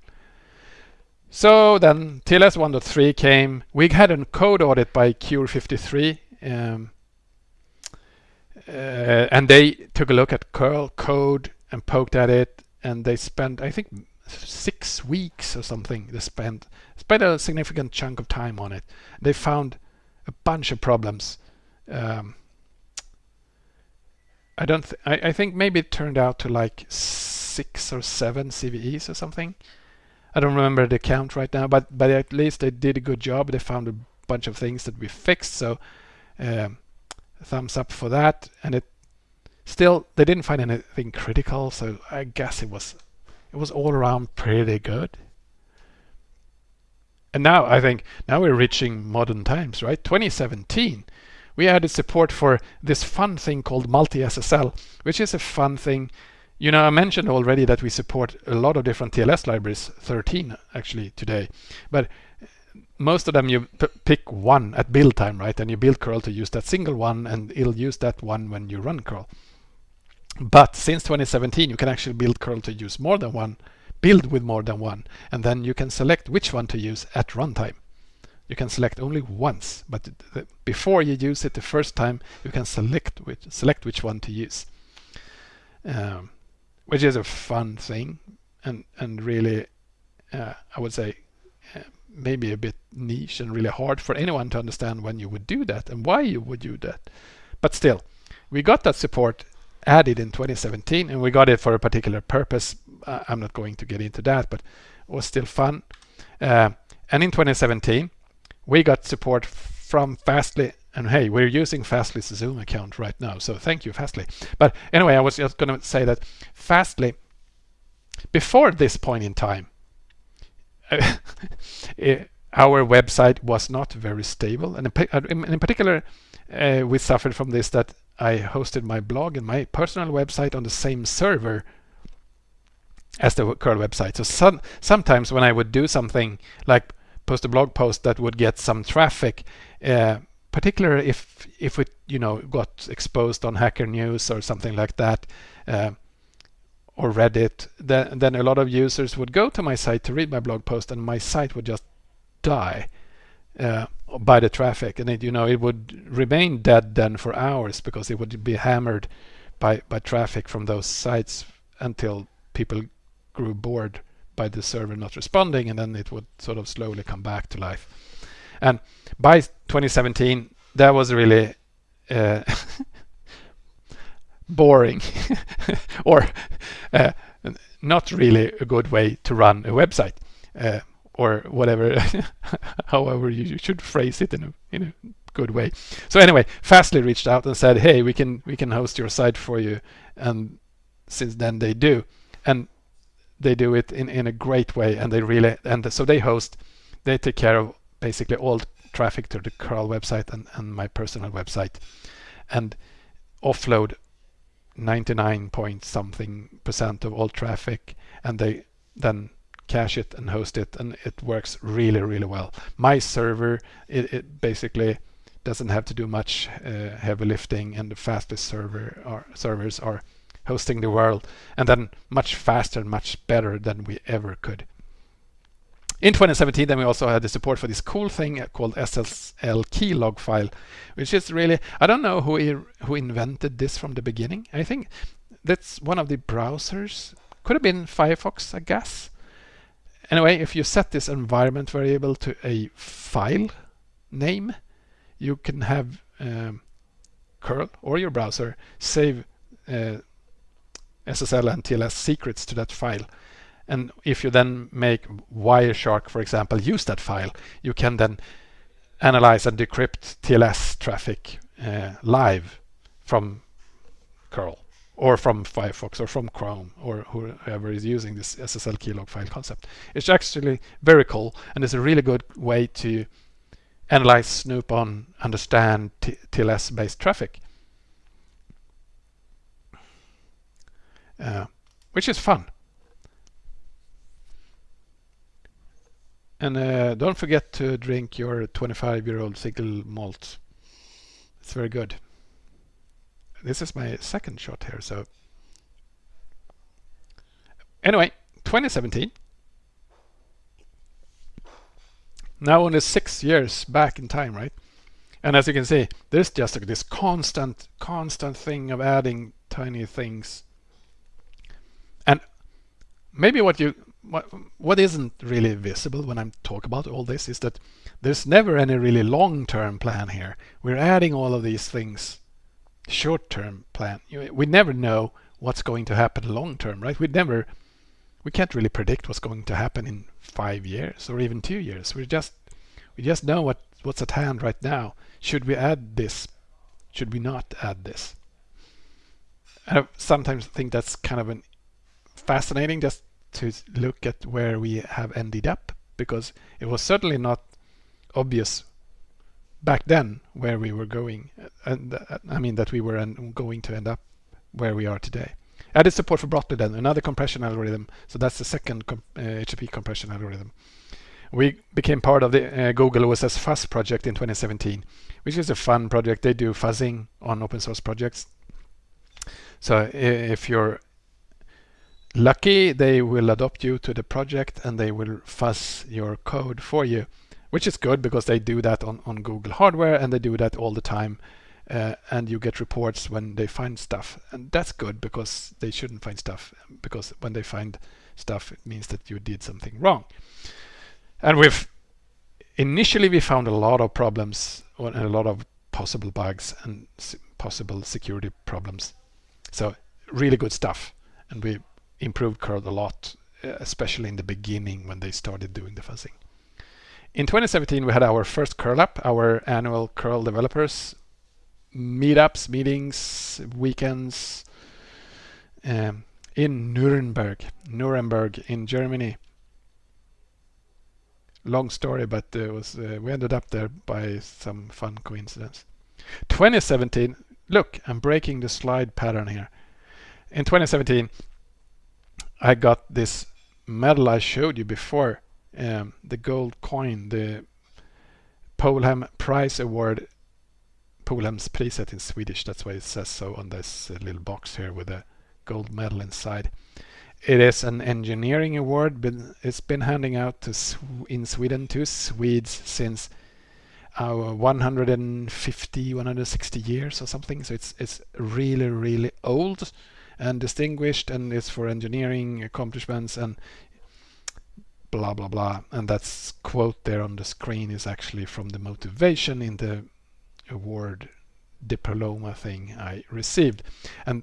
So then TLS 1.3 came. We had a code audit by Cure53. Um, uh, and they took a look at curl code and poked at it and they spent I think six weeks or something they spent spent a significant chunk of time on it. They found a bunch of problems. Um, I don't th I, I think maybe it turned out to like six or seven CVEs or something. I don't remember the count right now but but at least they did a good job. They found a bunch of things that we fixed so um, thumbs up for that. And it still they didn't find anything critical so I guess it was it was all around pretty good. And now I think now we're reaching modern times, right? 2017, we added support for this fun thing called multi-SSL, which is a fun thing. You know, I mentioned already that we support a lot of different TLS libraries, 13 actually today, but uh, most of them you pick one at build time, right? And you build curl to use that single one and it'll use that one when you run curl. But since 2017, you can actually build curl to use more than one, build with more than one, and then you can select which one to use at runtime. You can select only once, but before you use it the first time, you can select which, select which one to use. Um, which is a fun thing and, and really, uh, I would say, uh, maybe a bit niche and really hard for anyone to understand when you would do that and why you would do that. But still, we got that support added in 2017 and we got it for a particular purpose. Uh, I'm not going to get into that, but it was still fun. Uh, and in 2017, we got support from Fastly and hey, we're using Fastly's Zoom account right now. So thank you, Fastly. But anyway, I was just going to say that Fastly, before this point in time, (laughs) our website was not very stable. And in, in particular, uh, we suffered from this that I hosted my blog and my personal website on the same server as the curl website. So some, sometimes when I would do something like post a blog post that would get some traffic, uh, particularly if if it you know got exposed on Hacker News or something like that, uh, or Reddit, then, then a lot of users would go to my site to read my blog post, and my site would just die uh, by the traffic, and it, you know it would remain dead then for hours because it would be hammered by by traffic from those sites until people grew bored by the server not responding, and then it would sort of slowly come back to life. And by 2017, that was really uh, (laughs) boring (laughs) or uh, not really a good way to run a website uh, or whatever (laughs) however you should phrase it in a in a good way. So anyway fastly reached out and said hey we can we can host your site for you. And since then they do. And they do it in in a great way. And they really and so they host they take care of basically all traffic to the curl website and, and my personal website. And offload 99 point something percent of all traffic. And they then cache it and host it and it works really really well my server it, it basically doesn't have to do much uh, heavy lifting and the fastest server are, servers are hosting the world and then much faster and much better than we ever could in 2017, then we also had the support for this cool thing called SSL keylog file, which is really, I don't know who, who invented this from the beginning. I think that's one of the browsers. Could have been Firefox, I guess. Anyway, if you set this environment variable to a file name, you can have um, curl or your browser save uh, SSL and TLS secrets to that file. And if you then make Wireshark, for example, use that file, you can then analyze and decrypt TLS traffic uh, live from curl or from Firefox or from Chrome or whoever is using this SSL keylog file concept. It's actually very cool and it's a really good way to analyze, snoop on, understand TLS based traffic. Uh, which is fun. And uh, don't forget to drink your 25 year old single malt. It's very good. This is my second shot here, so. Anyway, 2017. Now only six years back in time, right? And as you can see, there's just this constant, constant thing of adding tiny things. And maybe what you what, what isn't really visible when I'm talk about all this is that there's never any really long-term plan here. We're adding all of these things short-term plan. We never know what's going to happen long-term, right? We never, we can't really predict what's going to happen in five years or even two years. We just, we just know what what's at hand right now. Should we add this? Should we not add this? I sometimes think that's kind of an fascinating just to look at where we have ended up because it was certainly not obvious back then where we were going and uh, I mean that we were going to end up where we are today. Added support for Brotli then, another compression algorithm. So that's the second com uh, compression algorithm. We became part of the uh, Google OSS Fuzz project in 2017, which is a fun project. They do fuzzing on open source projects. So if you're lucky they will adopt you to the project and they will fuzz your code for you which is good because they do that on, on Google hardware and they do that all the time uh, and you get reports when they find stuff. And that's good because they shouldn't find stuff because when they find stuff it means that you did something wrong. And we've initially we found a lot of problems and a lot of possible bugs and possible security problems. So really good stuff. And we improved curl a lot, uh, especially in the beginning when they started doing the fuzzing. In 2017, we had our first curl up, our annual curl developers meetups, meetings, weekends um, in Nuremberg, Nuremberg in Germany. Long story, but it was uh, we ended up there by some fun coincidence. 2017, look, I'm breaking the slide pattern here. In 2017, I got this medal I showed you before, um, the gold coin, the Polhem Prize Award, Polhems priset in Swedish, that's why it says so on this uh, little box here with a gold medal inside. it is an engineering award, but it's been handing out to in Sweden to Swedes since uh, 150, 160 years or something. So it's it's really really old and distinguished, and it's for engineering accomplishments and blah blah blah. And that's quote there on the screen is actually from the motivation in the award diploma thing I received. And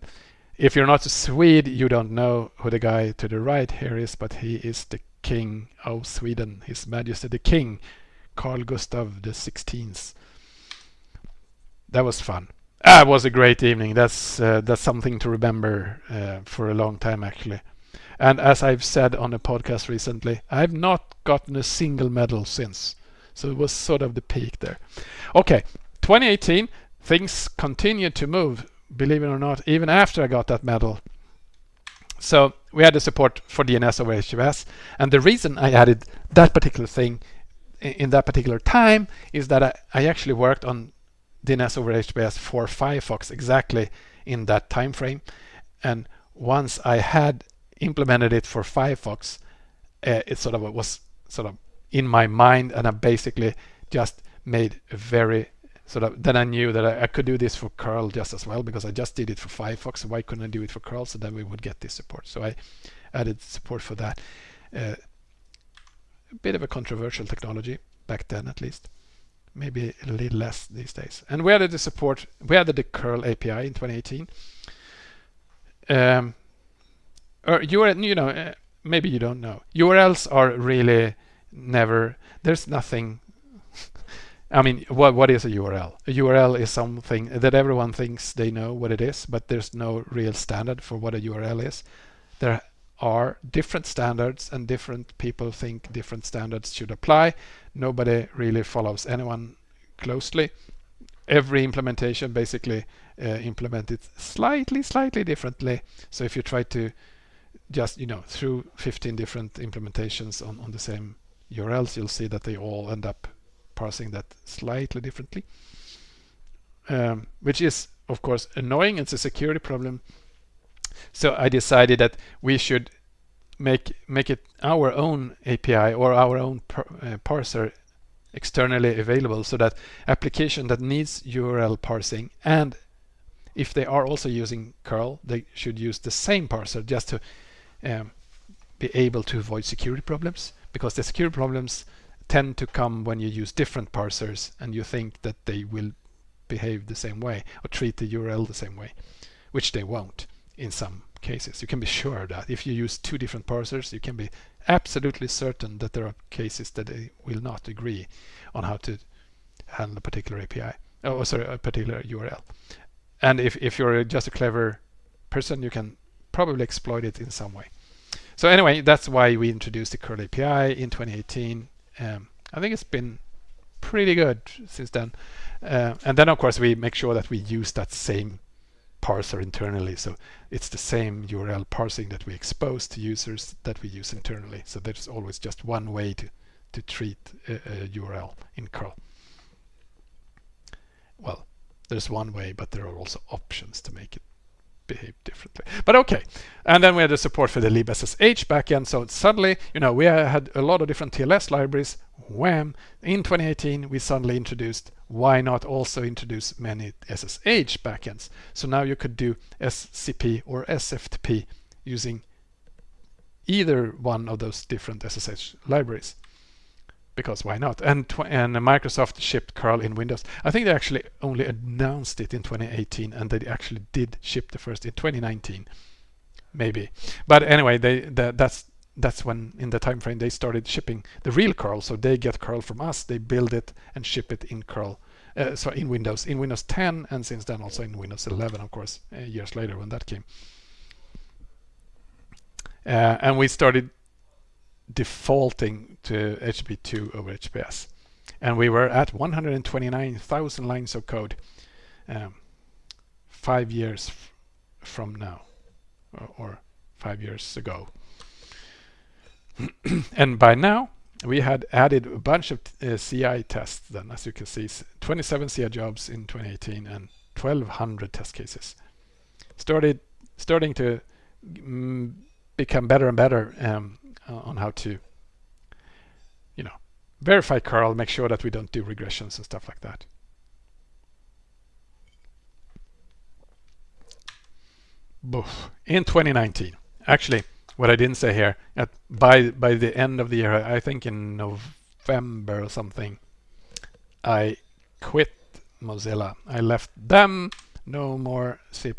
if you're not a Swede, you don't know who the guy to the right here is, but he is the King of Sweden, His Majesty the King, Carl Gustaf the Sixteenth. That was fun. Ah, it was a great evening. That's uh, that's something to remember uh, for a long time, actually. And as I've said on a podcast recently, I've not gotten a single medal since. So it was sort of the peak there. Okay, 2018, things continued to move believe it or not, even after I got that medal. So we had the support for DNS over HTTPS. And the reason I added that particular thing in that particular time is that I, I actually worked on DNS over HTTPS for Firefox exactly in that time frame. And once I had implemented it for Firefox, uh, it sort of was sort of in my mind, and I basically just made a very sort of then I knew that I, I, could do this for curl just as well because I just did it for Firefox. Why couldn't I do it for curl? So then we would get this support. So I added support for that. Uh, a bit of a controversial technology back then, at least. Maybe a little less these days. And we added the support. We added the URL API in 2018. Um, or you you know, uh, maybe you don't know. URLs are really never. There's nothing (laughs) I mean, what what is a URL? A URL is something that everyone thinks they know what it is, but there's no real standard for what a URL is. There are different standards and different people think different standards should apply. Nobody really follows anyone closely. Every implementation basically uh, implemented slightly, slightly differently. So if you try to just, you know, through 15 different implementations on, on the same URLs, you'll see that they all end up parsing that slightly differently, um, which is of course annoying. It's a security problem. So I decided that we should make make it our own API or our own par uh, parser externally available so that application that needs URL parsing and if they are also using curl they should use the same parser just to um, be able to avoid security problems because the security problems tend to come when you use different parsers and you think that they will behave the same way or treat the URL the same way, which they won't in some cases. You can be sure that if you use two different parsers, you can be absolutely certain that there are cases that they will not agree on how to handle a particular API, oh sorry, a particular URL. And if, if you're just a clever person, you can probably exploit it in some way. So anyway, that's why we introduced the URL API in 2018 um, I think it's been pretty good since then. Uh, and then of course we make sure that we use that same parser internally. So it's the same URL parsing that we expose to users that we use internally. So there's always just one way to, to treat a, a URL in curl. Well, there's one way, but there are also options to make it behave differently. But okay. And then we had the support for the libSSH backend. So suddenly, you know, we had a lot of different TLS libraries. Wham! In 2018, we suddenly introduced why not also introduce many SSH backends. So now you could do SCP or SFTP using either one of those different SSH libraries because why not? And and Microsoft shipped curl in Windows. I think they actually only announced it in 2018, and they actually did ship the first in 2019, maybe. But anyway, they that's that's when in the time frame they started shipping the real curl. So they get curl from us, they build it and ship it in curl. Uh, so in Windows, in Windows 10, and since then also in Windows 11, of course, uh, years later when that came. Uh, and we started defaulting to HTTP2 over HTTPS. And we were at 129,000 lines of code um, five years from now, or, or five years ago. (clears throat) and by now, we had added a bunch of uh, CI tests then, as you can see, 27 CI jobs in 2018 and 1200 test cases. Started starting to mm, become better and better um, Uh, on how to, you know, verify curl, make sure that we don't do regressions and stuff like that. In 2019, actually, what I didn't say here, at, by by the end of the year, I think in November or something, I quit Mozilla. I left them, no more C++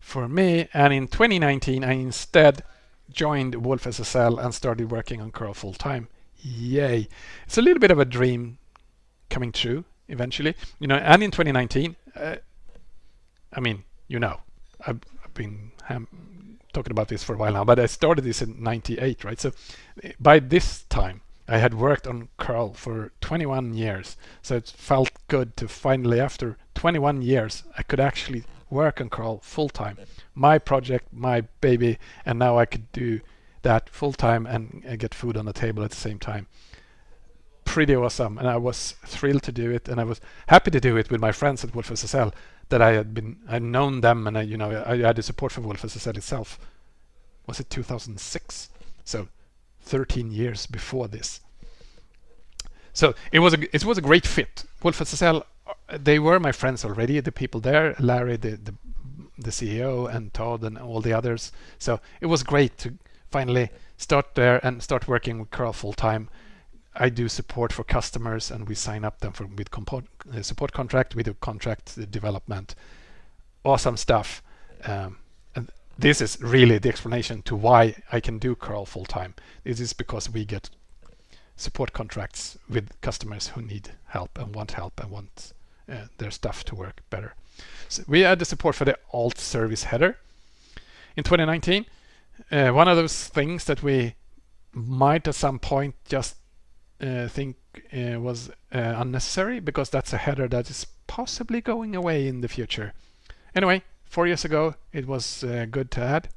for me. And in 2019, I instead joined wolfSSL and started working on curl full time. Yay. It's a little bit of a dream coming true eventually. You know, and in 2019, uh, I mean, you know, I've, I've been talking about this for a while now, but I started this in 98, right? So by this time, I had worked on curl for 21 years. So it felt good to finally, after 21 years, I could actually work on curl full time. My project, my baby, and now I could do that full time and, and get food on the table at the same time. Pretty awesome, and I was thrilled to do it, and I was happy to do it with my friends at wolfSSL that I had been, I'd known them, and I, you know, I had the support for wolfSSL itself. Was it 2006? So 13 years before this. So it was a it was a great fit. wolfSSL they were my friends already, the people there, Larry, the, the, the CEO, and Todd, and all the others. So it was great to finally start there and start working with curl full time. I do support for customers, and we sign up them for with uh, support contract. We do contract development. Awesome stuff. Um, and this is really the explanation to why I can do curl full time. This is because we get support contracts with customers who need help and want help and want uh, their stuff to work better. So we add the support for the alt service header in 2019. Uh, one of those things that we might at some point just uh, think uh, was uh, unnecessary because that's a header that is possibly going away in the future. Anyway, four years ago it was good to add.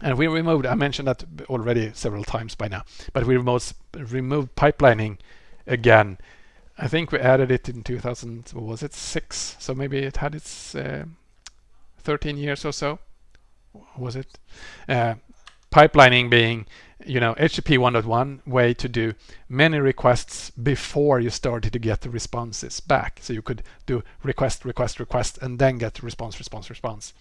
And we removed, I mentioned that already several times by now, but we removed, removed pipelining again I think we added it in 2000, was it, 6? So maybe it had its uh, 13 years or so. Was it? Uh, pipelining being, you know, HTTP 1.1 way to do many requests before you started to get the responses back. So you could do request, request, request, and then get response, response, response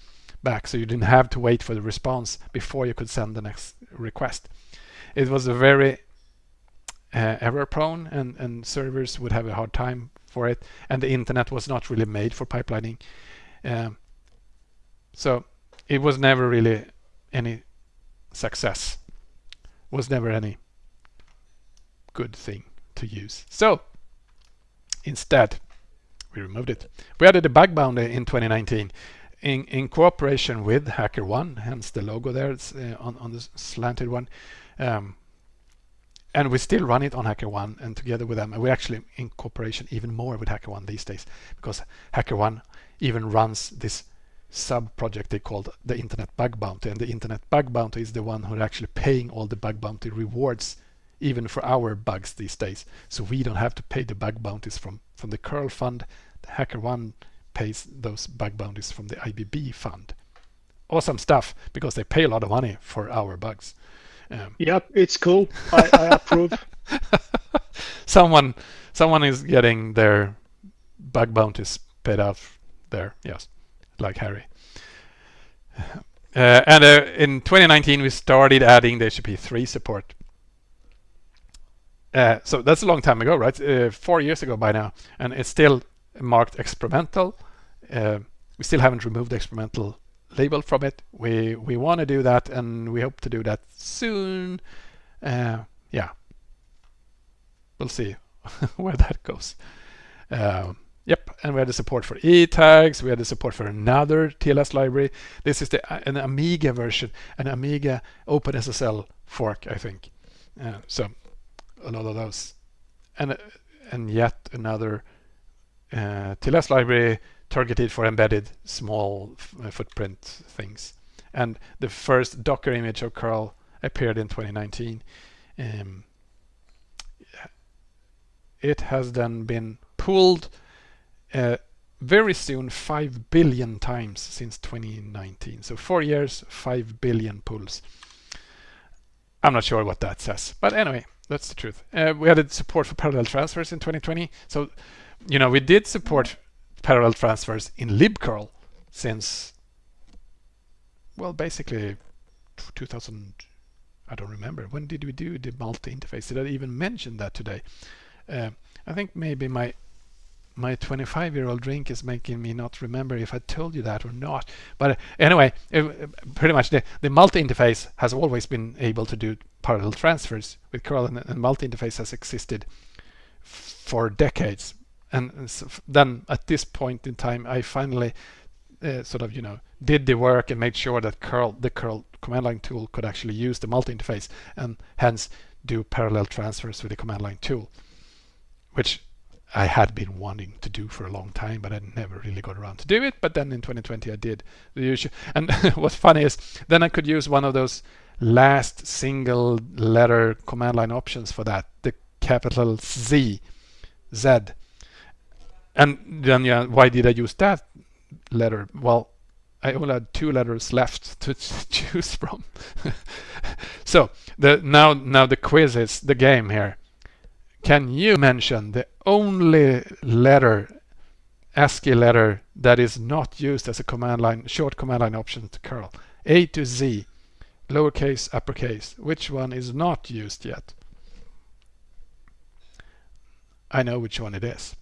back. So you didn't have to wait for the response before you could send the next request. It was a very uh, error prone and, and servers would have a hard time for it. And the internet was not really made for pipelining. Um, so it was never really any success. Was never any good thing to use. So instead we removed it. We added a bug bounty in 2019 in, in cooperation with HackerOne hence the logo there it's uh, on, on the slanted one. Um, and we still run it on HackerOne and together with them. And we're actually in cooperation even more with HackerOne these days because HackerOne even runs this sub project they called the Internet Bug Bounty. And the Internet Bug Bounty is the one who are actually paying all the bug bounty rewards even for our bugs these days. So we don't have to pay the bug bounties from, from the curl fund. The HackerOne pays those bug bounties from the IBB fund. Awesome stuff because they pay a lot of money for our bugs. Um, yep, it's cool. I, I approve. (laughs) someone, someone is getting their bug bounties paid out there. Yes, like Harry. Uh, and uh, in 2019, we started adding the HTTP 3 support. Uh, so that's a long time ago, right? Uh, four years ago by now, and it's still marked experimental. Uh, we still haven't removed the experimental label from it. We we want to do that, and we hope to do that soon. Uh, yeah, we'll see (laughs) where that goes. Uh, yep, and we had the support for e-tags. We had the support for another TLS library. This is the uh, an Amiga version, an Amiga OpenSSL fork, I think. Uh, so a lot of those, and uh, and yet another uh, TLS library targeted for embedded small uh, footprint things. And the first Docker image of curl appeared in 2019. Um, it has then been pulled uh, very soon 5 billion times since 2019. So four years, 5 billion pulls. I'm not sure what that says, but anyway, that's the truth. Uh, we added support for parallel transfers in 2020. So, you know, we did support parallel transfers in libcurl since, well, basically 2000. I don't remember. When did we do the multi-interface? Did I even mention that today? Uh, I think maybe my my 25 year old drink is making me not remember if I told you that or not. But uh, anyway, it, pretty much the, the multi interface has always been able to do parallel transfers with curl, and, and multi interface has existed for decades. And then at this point in time, I finally uh, sort of, you know, did the work and made sure that curl, the curl command line tool could actually use the multi interface and hence do parallel transfers with the command line tool, which I had been wanting to do for a long time, but I never really got around to do it. But then in 2020, I did the usual. And (laughs) what's funny is then I could use one of those last single letter command line options for that, the capital Z, Z. And then, yeah, why did I use that letter? Well, I only had two letters left (laughs) to choose from. (laughs) so the now now the quiz is the game here. Can you mention the only letter, ASCII letter, that is not used as a command line, short command line option to curl? A to Z, lowercase, uppercase. Which one is not used yet? I know which one it is.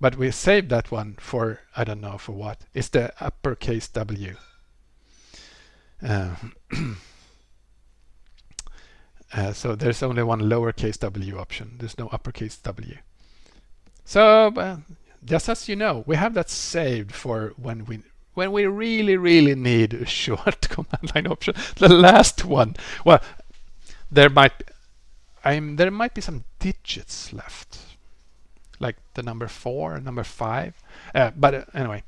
But we saved that one for, I don't know for what. It's the uppercase W. Uh, (clears throat) Uh, so there's only one lowercase w option. There's no uppercase w. So uh, just as you know, we have that saved for when we when we really really need a (laughs) short command line option. The last one. Well, there might I'm there might be some digits left, like the number four, number five. Uh, but uh, anyway,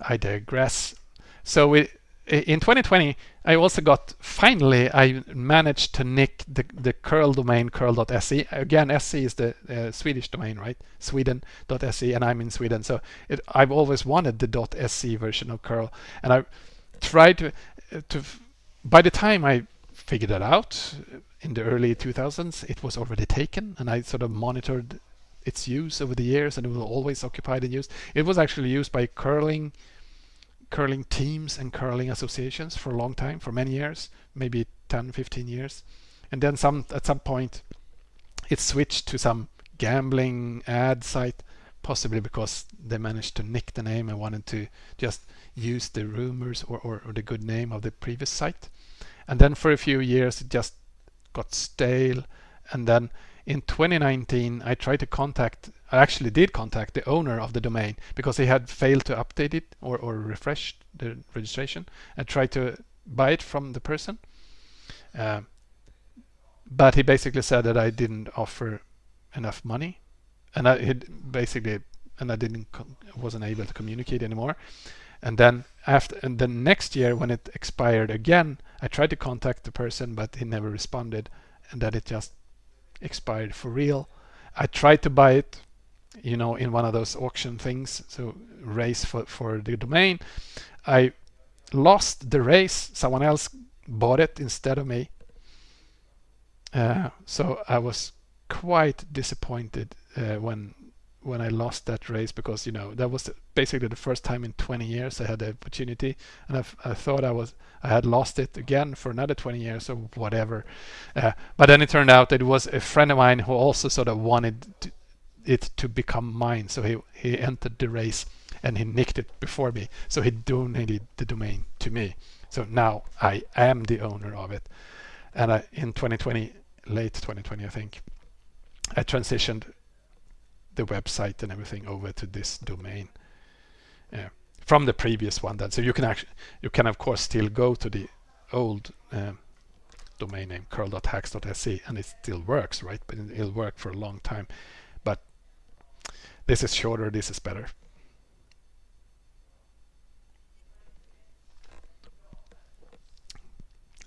I digress. So we in 2020, I also got finally I managed to nick the the curl domain curl.se. Again, se is the uh, Swedish domain, right? Sweden.se, and I'm in Sweden, so it, I've always wanted the .se version of curl, and I tried to to. By the time I figured it out in the early 2000s, it was already taken, and I sort of monitored its use over the years, and it was always occupied and used. It was actually used by curling curling teams and curling associations for a long time, for many years, maybe 10, 15 years. And then some at some point it switched to some gambling ad site, possibly because they managed to nick the name and wanted to just use the rumors or, or, or the good name of the previous site. And then for a few years it just got stale. And then in 2019 I tried to contact I actually did contact the owner of the domain because he had failed to update it or, or refresh the registration and tried to buy it from the person. Uh, but he basically said that I didn't offer enough money and I basically and I didn't wasn't able to communicate anymore. And then after and then next year when it expired again, I tried to contact the person but he never responded and then it just expired for real. I tried to buy it you know, in one of those auction things, so race for, for the domain. I lost the race, someone else bought it instead of me. Uh, so I was quite disappointed uh, when when I lost that race because you know that was basically the first time in 20 years I had the opportunity and I, I thought I was I had lost it again for another 20 years or whatever uh, but then it turned out that it was a friend of mine who also sort of wanted to, it to become mine. So he, he entered the race and he nicked it before me. So he donated the domain to me. So now I am the owner of it. And I, in 2020, late 2020, I think, I transitioned the website and everything over to this domain uh, from the previous one. Then, so you can actually, you can of course still go to the old uh, domain name curl.haxx.se and it still works, right? But it'll work for a long time. But this is shorter, this is better.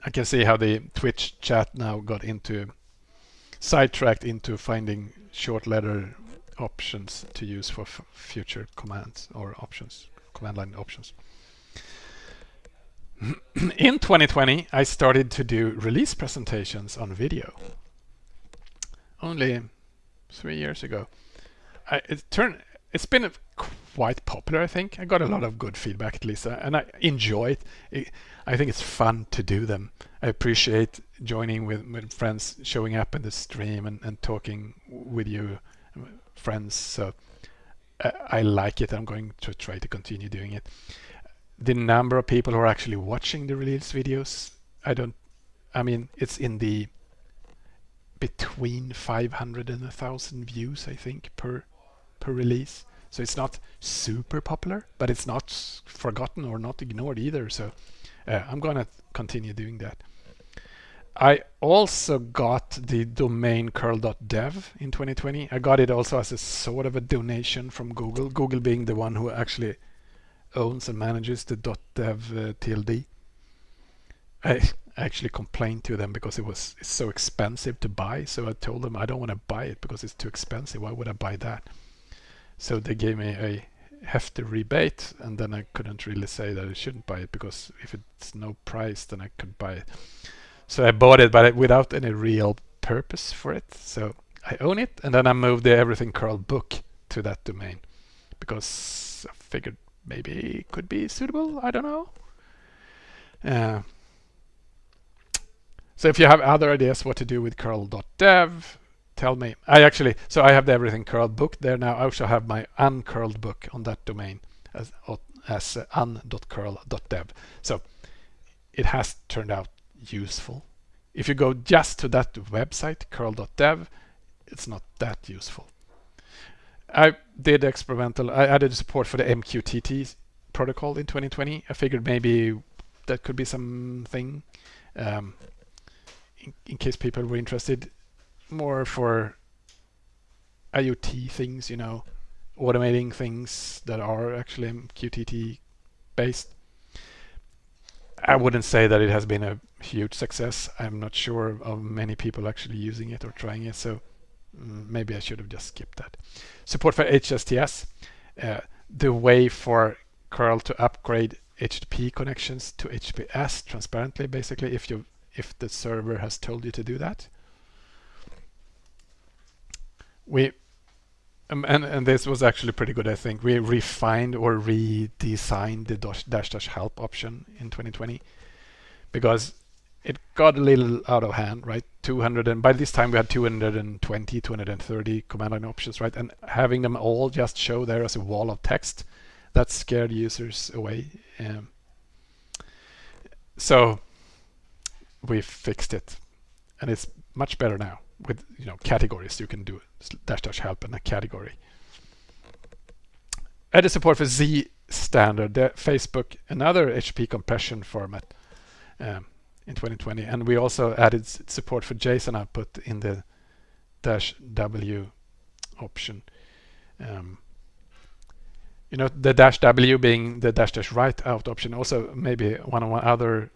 I can see how the Twitch chat now got into sidetracked into finding short letter options to use for future commands or options, command line options. (clears throat) In 2020, I started to do release presentations on video. Only three years ago. I, it turned, it's been quite popular, I think. I got a lot of good feedback at least, and I enjoy it. it I think it's fun to do them. I appreciate joining with, with friends, showing up in the stream and, and talking with you friends. So I, I like it. I'm going to try to continue doing it. The number of people who are actually watching the release videos, I don't, I mean, it's in the between 500 and 1000 views, I think, per per release. So it's not super popular, but it's not forgotten or not ignored either. So uh, I'm going to continue doing that. I also got the domain curl.dev in 2020. I got it also as a sort of a donation from Google, Google being the one who actually owns and manages the .dev uh, TLD. I actually complained to them because it was so expensive to buy. So I told them I don't want to buy it because it's too expensive. Why would I buy that? So they gave me a hefty rebate and then I couldn't really say that I shouldn't buy it because if it's no price then I could buy it. So I bought it, but without any real purpose for it. So I own it, and then I moved the Everything Curl book to that domain because I figured maybe it could be suitable. I don't know. Uh, so if you have other ideas what to do with curl.dev, tell me. I actually, so I have the Everything Curl book there now. I also have my uncurled book on that domain as, as uh, un.curl.dev. So it has turned out useful. If you go just to that website, curl.dev, it's not that useful. I did experimental, I added support for the MQTT protocol in 2020. I figured maybe that could be something um, in, in case people were interested more for IoT things, you know, automating things that are actually MQTT based. I wouldn't say that it has been a huge success. I'm not sure of many people actually using it or trying it, so mm, maybe I should have just skipped that. Support for HSTS, uh, the way for curl to upgrade HTTP connections to HTTPS transparently, basically, if you if the server has told you to do that. We um, and, and this was actually pretty good, I think. We refined or redesigned the dash dash, dash help option in 2020 because it got a little out of hand, right? 200 and by this time we had 220, 230 command line options, right? And having them all just show there as a wall of text, that scared users away. Um, so we fixed it, and it's much better now with you know categories. You can do dash dash help in a category. Added support for Z standard, the Facebook, another HP compression format um, in 2020, and we also added support for JSON output in the dash W option. Um, you know the dash W being the dash dash write out option. Also maybe one of my other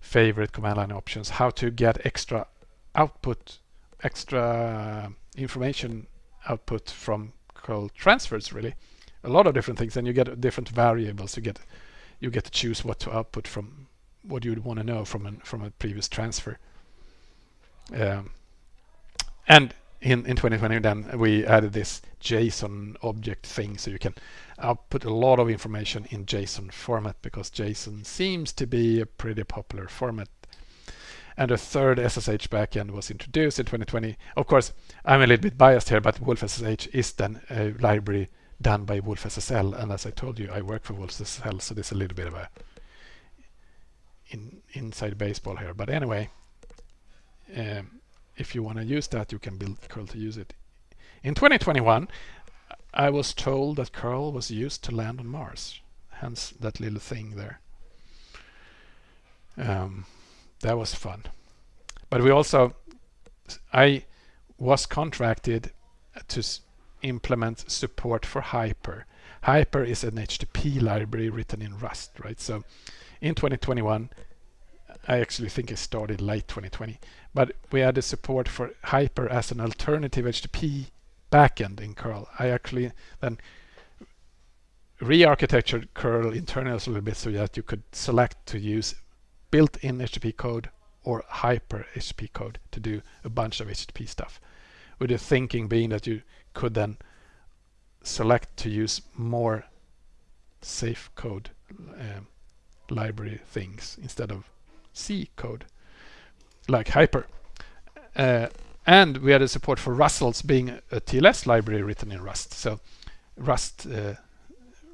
favorite command line options. How to get extra output, extra information output from curl transfers really a lot of different things and you get different variables you get you get to choose what to output from what you'd want to know from an, from a previous transfer um, and in, in 2020 then we added this JSON object thing so you can output a lot of information in JSON format because JSON seems to be a pretty popular format and a third SSH backend was introduced in 2020. Of course, I'm a little bit biased here, but WolfSSH is then a library done by WolfSSL, and as I told you, I work for WolfSSL, so there's a little bit of a in, inside baseball here. But anyway, um, if you want to use that, you can build curl to use it. In 2021, I was told that curl was used to land on Mars, hence that little thing there. Um, that was fun. But we also, I was contracted to implement support for Hyper. Hyper is an HTTP library written in Rust, right? So in 2021, I actually think it started late 2020, but we added support for Hyper as an alternative HTTP backend in curl. I actually then re-architectured curl internally a little bit so that you could select to use built-in HTTP code or hyper HTTP code to do a bunch of HTTP stuff. With the thinking being that you could then select to use more safe code um, library things instead of C code like hyper. Uh, and we had a support for Rustls being a TLS library written in Rust. So Rust uh,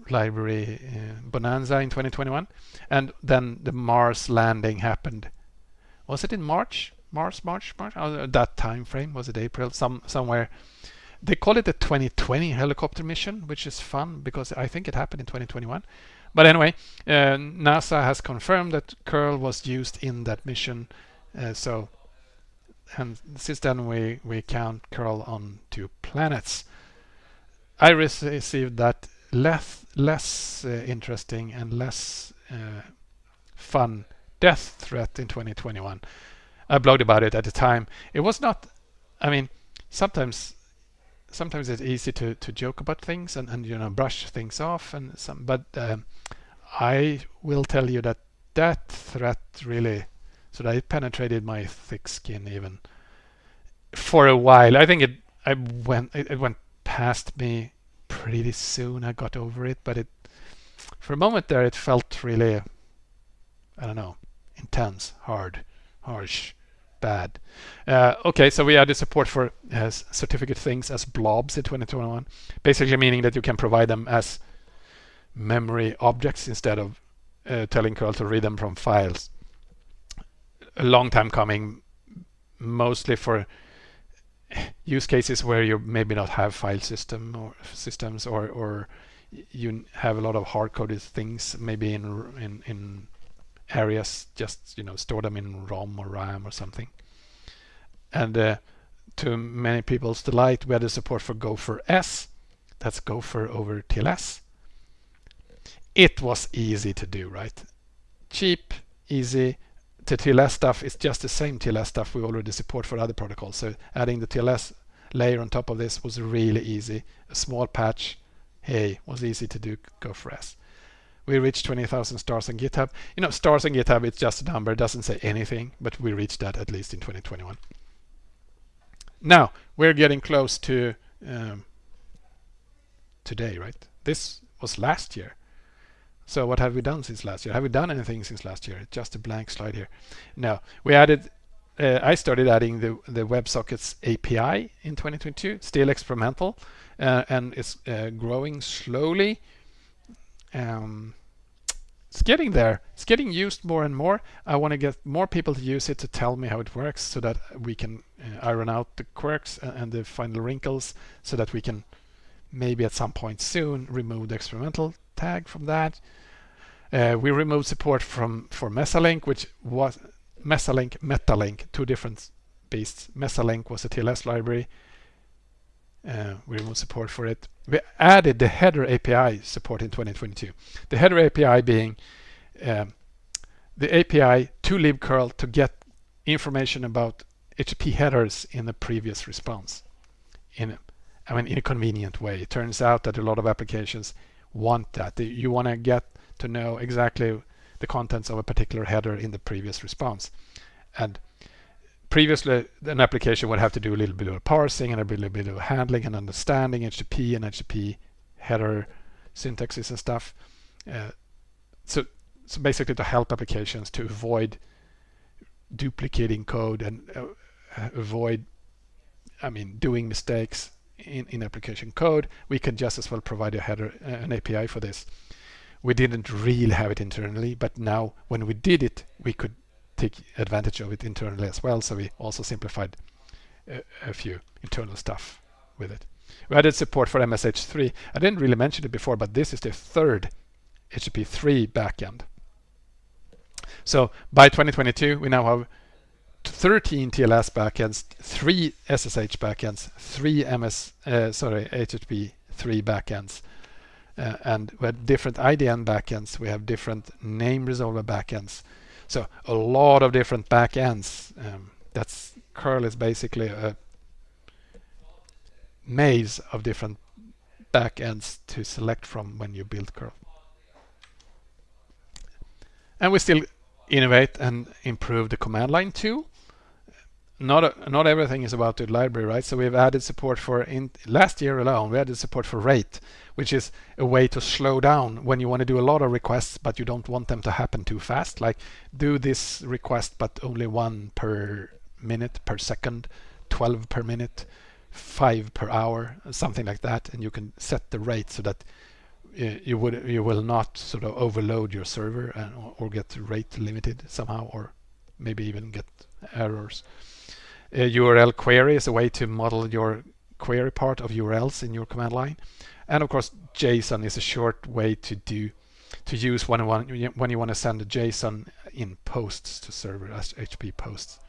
library uh, bonanza in 2021 and then the Mars landing happened. Was it in March? Mars March March? Oh, that time frame was it April? Some somewhere. They call it the 2020 helicopter mission which is fun because I think it happened in 2021 but anyway uh, NASA has confirmed that curl was used in that mission uh, so and since then we we count curl on two planets I received that less less uh, interesting and less uh, fun death threat in 2021. I blogged about it at the time. It was not. I mean, sometimes sometimes it's easy to to joke about things and and you know brush things off and some. But um, I will tell you that that threat really so that it penetrated my thick skin even for a while. I think it I went it, it went past me pretty soon I got over it, but it for a moment there it felt really, I don't know, intense, hard, harsh, bad. Uh, okay, so we added support for uh, certificate things as blobs in 2021, basically meaning that you can provide them as memory objects instead of uh, telling curl to read them from files. A long time coming, mostly for use cases where you maybe not have file system or systems or or you have a lot of hard-coded things maybe in in in areas just you know store them in ROM or RAM or something. And uh, to many people's delight we had the support for Gopher S. That's Gopher over TLS it was easy to do right cheap easy the TLS stuff is just the same TLS stuff we already support for other protocols. So adding the TLS layer on top of this was really easy. A small patch, hey, was easy to do Gopher S. We reached 20,000 stars on GitHub. You know, stars on GitHub, it's just a number, it doesn't say anything, but we reached that at least in 2021. Now, we're getting close to um, today, right? This was last year. So what have we done since last year? Have we done anything since last year? Just a blank slide here. No, we added. Uh, I started adding the the WebSockets API in 2022. Still experimental, uh, and it's uh, growing slowly. Um, it's getting there. It's getting used more and more. I want to get more people to use it to tell me how it works, so that we can uh, iron out the quirks and, and the final wrinkles, so that we can maybe at some point soon remove the experimental tag from that. Uh, we removed support from for Mesalink, which was Mesalink, Metalink, two different beasts. Mesalink was a TLS library. Uh, we removed support for it. We added the header API support in 2022. The header API being um, the API to libcurl to get information about HTTP headers in the previous response. In, I mean, in a convenient way. It turns out that a lot of applications want that. You want to get to know exactly the contents of a particular header in the previous response. And previously, an application would have to do a little bit of parsing and a little bit of handling and understanding HTTP and HTTP header syntaxes and stuff. Uh, so, so basically to help applications to avoid duplicating code and uh, avoid, I mean, doing mistakes in, in application code, we can just as well provide a header, uh, an API for this we didn't really have it internally, but now when we did it, we could take advantage of it internally as well. So we also simplified a, a few internal stuff with it. We added support for MSH3. I didn't really mention it before, but this is the third HTTP3 backend. So by 2022, we now have 13 TLS backends, three SSH backends, three MS, uh, sorry, HTTP 3 backends, uh, and we have different IDN backends. We have different name resolver backends. So a lot of different backends. Um, that's curl is basically a maze of different backends to select from when you build curl. And we still innovate and improve the command line too. Not not everything is about the library, right? So we've added support for in last year alone. We added support for rate, which is a way to slow down when you want to do a lot of requests, but you don't want them to happen too fast. Like do this request, but only one per minute per second, 12 per minute, five per hour, something like that, and you can set the rate so that you would you will not sort of overload your server and or get rate limited somehow or maybe even get errors. A URL query is a way to model your query part of URLs in your command line. And of course, JSON is a short way to do to use when, when you want to send a JSON in posts to server as HTTP posts.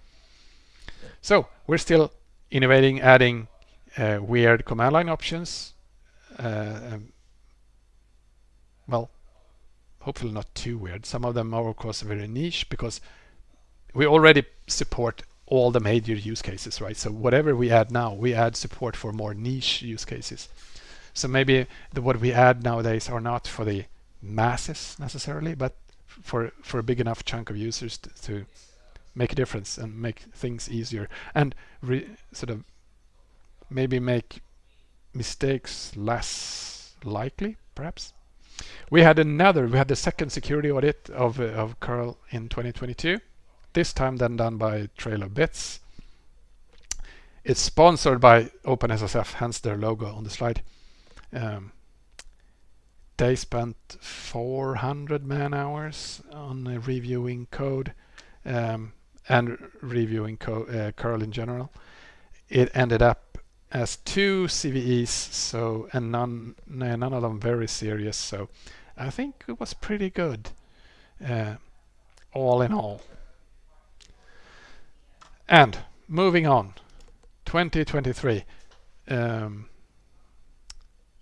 So we're still innovating, adding uh, weird command line options. Uh, well, hopefully not too weird. Some of them are of course very niche because we already support all the major use cases, right? So whatever we add now, we add support for more niche use cases. So maybe the, what we add nowadays are not for the masses necessarily, but for for a big enough chunk of users to, to make a difference and make things easier and sort of maybe make mistakes less likely, perhaps. We had another, we had the second security audit of, uh, of curl in 2022, this time then done by Trail of Bits. It's sponsored by OpenSSF, hence their logo on the slide. Um, they spent 400 man hours on uh, reviewing code um, and reviewing uh, curl in general. It ended up as two CVEs, so and none none of them very serious. So I think it was pretty good, uh, all in all. And moving on, 2023. Um,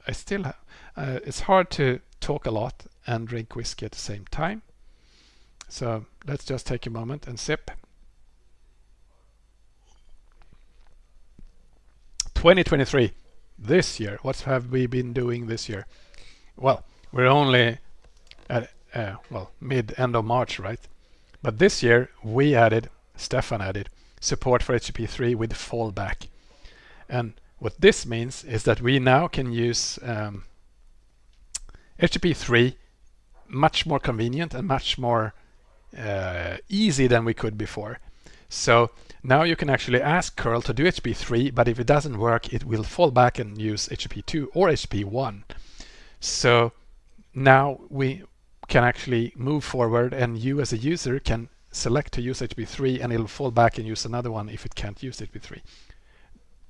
I still have. Uh, it's hard to talk a lot and drink whiskey at the same time. So let's just take a moment and sip. 2023, this year, what have we been doing this year? Well, we're only at, uh, well, mid, end of March, right? But this year we added, Stefan added, support for HTTP3 with fallback. And what this means is that we now can use um, HTTP3 much more convenient and much more uh, easy than we could before. So now you can actually ask curl to do HTTP3, but if it doesn't work, it will fall back and use HTTP2 or HTTP1. So now we can actually move forward and you as a user can select to use HTTP3 and it'll fall back and use another one if it can't use HTTP3.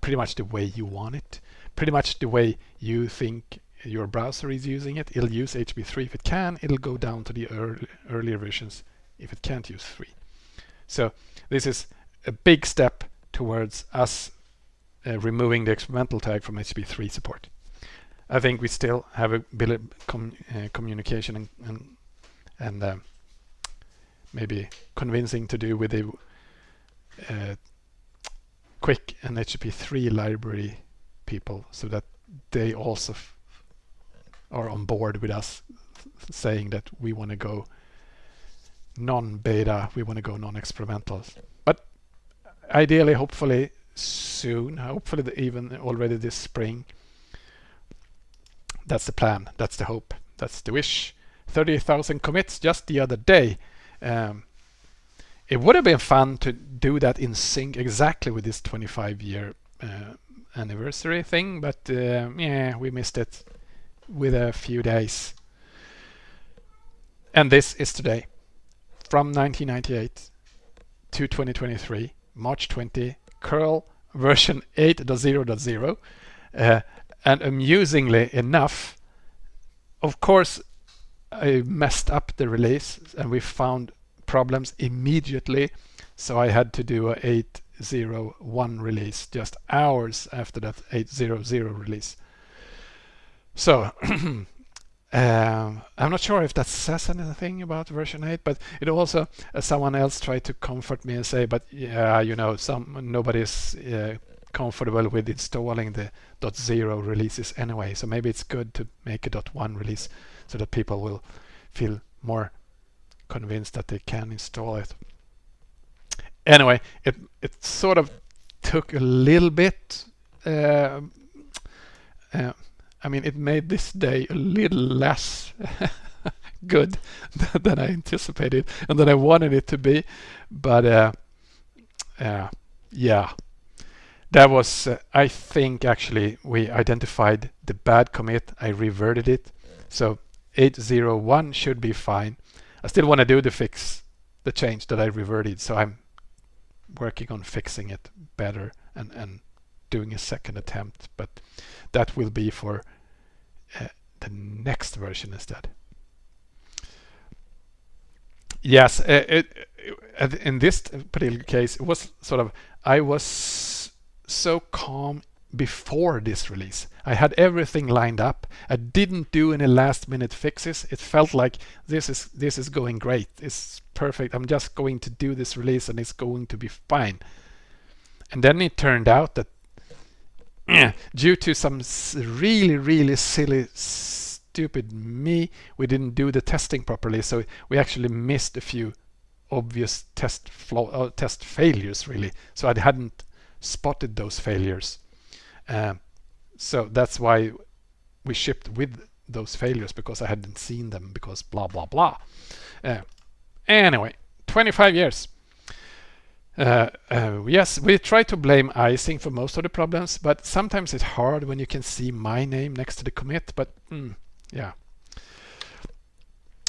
Pretty much the way you want it. Pretty much the way you think your browser is using it. It'll use HTTP3 if it can. It'll go down to the early, earlier versions if it can't use 3. So this is a big step towards us uh, removing the experimental tag from HTTP3 support. I think we still have a bit of com uh, communication and and, and uh, maybe convincing to do with the uh, QUIC and HTTP3 library people so that they also are on board with us saying that we want to go non-beta, we want to go non-experimental. But ideally, hopefully soon, hopefully even already this spring. That's the plan, that's the hope, that's the wish. 30,000 commits just the other day. Um, it would have been fun to do that in sync exactly with this 25 year uh, anniversary thing, but uh, yeah, we missed it with a few days. And this is today from 1998 to 2023, March 20, curl version 8.0.0. Uh, and amusingly enough, of course, I messed up the release and we found problems immediately. So I had to do a 8.0.1 release just hours after that 8.0.0 release. So (clears throat) Um, I'm not sure if that says anything about version 8, but it also, uh, someone else tried to comfort me and say, but yeah, you know, some nobody's uh, comfortable with installing the .0 releases anyway. So maybe it's good to make a .1 release so that people will feel more convinced that they can install it. Anyway, it it sort of took a little bit. Uh, uh, I mean, it made this day a little less (laughs) good (laughs) than I anticipated and than I wanted it to be. But uh, uh, yeah, that was, uh, I think actually we identified the bad commit. I reverted it. So 801 should be fine. I still want to do the fix, the change that I reverted. So I'm working on fixing it better and, and doing a second attempt. But that will be for uh, the next version instead. Yes, uh, it, it, in this particular case, it was sort of, I was so calm before this release. I had everything lined up. I didn't do any last minute fixes. It felt like this is this is going great. It's perfect. I'm just going to do this release and it's going to be fine. And then it turned out that due to some really really silly stupid me, we didn't do the testing properly. So we actually missed a few obvious test flow, uh, test failures really. So I hadn't spotted those failures. Uh, so that's why we shipped with those failures because I hadn't seen them because blah, blah, blah. Uh, anyway, 25 years. Uh, uh, yes, we try to blame Eissing for most of the problems, but sometimes it's hard when you can see my name next to the commit, but mm, yeah.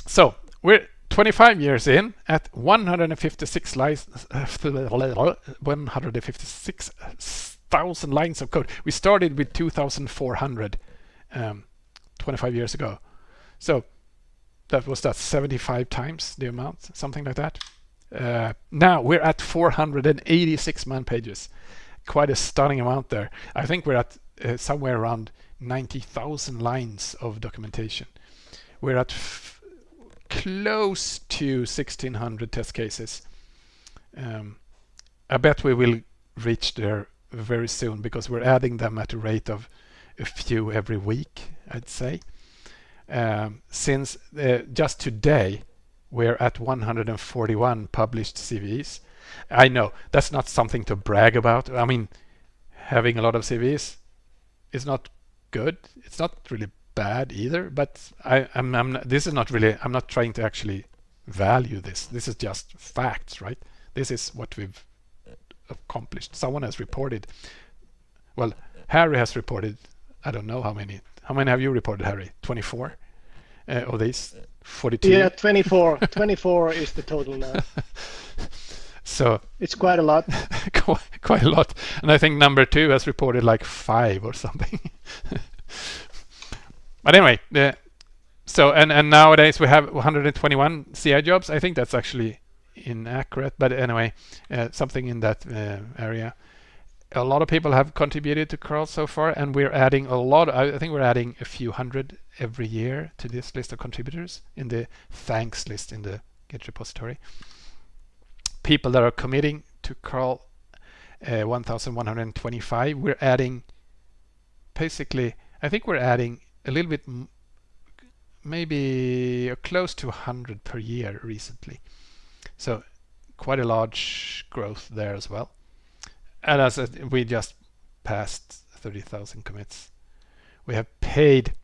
So we're 25 years in at 156 license, (laughs) 156 thousand lines of code. We started with 2,400 um, 25 years ago. So that was that 75 times the amount, something like that. Uh, now we're at 486 man pages. Quite a stunning amount there. I think we're at uh, somewhere around 90,000 lines of documentation. We're at close to 1600 test cases. Um, I bet we will reach there very soon because we're adding them at a rate of a few every week, I'd say. Um, since uh, just today, we're at 141 published CVEs. I know that's not something to brag about. I mean, having a lot of CVEs is not good. It's not really bad either, but I, I'm, I'm not, this is not really, I'm not trying to actually value this. This is just facts, right? This is what we've accomplished. Someone has reported, well, Harry has reported, I don't know how many, how many have you reported, Harry? 24 uh, of these? 42? Yeah, 24. (laughs) 24 is the total now. (laughs) So it's quite a lot. (laughs) quite, quite a lot. And I think number two has reported like five or something. but anyway, the, so and and nowadays we have 121 CI jobs. I think that's actually inaccurate, but anyway, uh, something in that uh, area. A lot of people have contributed to curl so far, and we're adding a lot. I think we're adding a few hundred every year to this list of contributors in the thanks list in the Git repository people that are committing to curl uh, 1125 we're adding basically I think we're adding a little bit maybe close to 100 per year recently so quite a large growth there as well and as we just passed 30,000 commits we have paid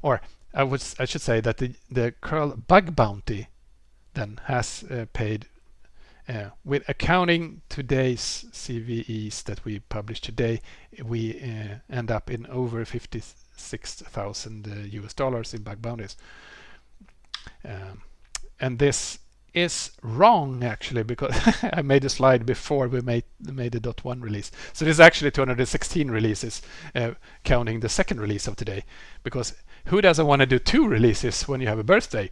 or I would I should say that the the curl bug bounty then has uh, paid uh, with accounting today's CVEs that we publish today, we uh, end up in over 56,000 uh, US dollars in bug bounties. Um, and this is wrong actually because (laughs) I made a slide before we made made the .1 release. So this is actually 216 releases uh, counting the second release of today because who doesn't want to do two releases when you have a birthday?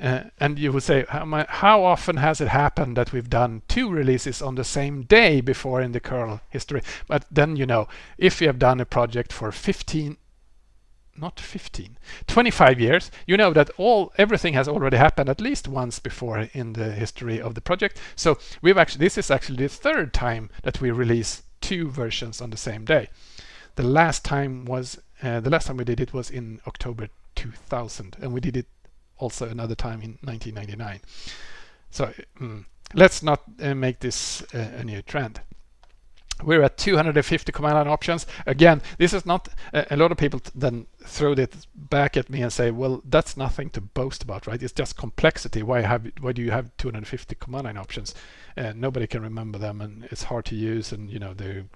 Uh, and you would say, how, how, often has it happened that we've done two releases on the same day before in the curl history? But then, you know, if you have done a project for 15, not 15, 25 years, you know that all everything has already happened at least once before in the history of the project. So we've actually, this is actually the third time that we release two versions on the same day. The last time was uh, the last time we did it was in October 2000, and we did it also another time in 1999. So mm, let's not uh, make this uh, a new trend. We're at 250 command line options. Again, this is not a lot of people then throw it back at me and say, well, that's nothing to boast about, right? It's just complexity. Why have why do you have 250 command line options? Uh, nobody can remember them, and it's hard to use, and you know the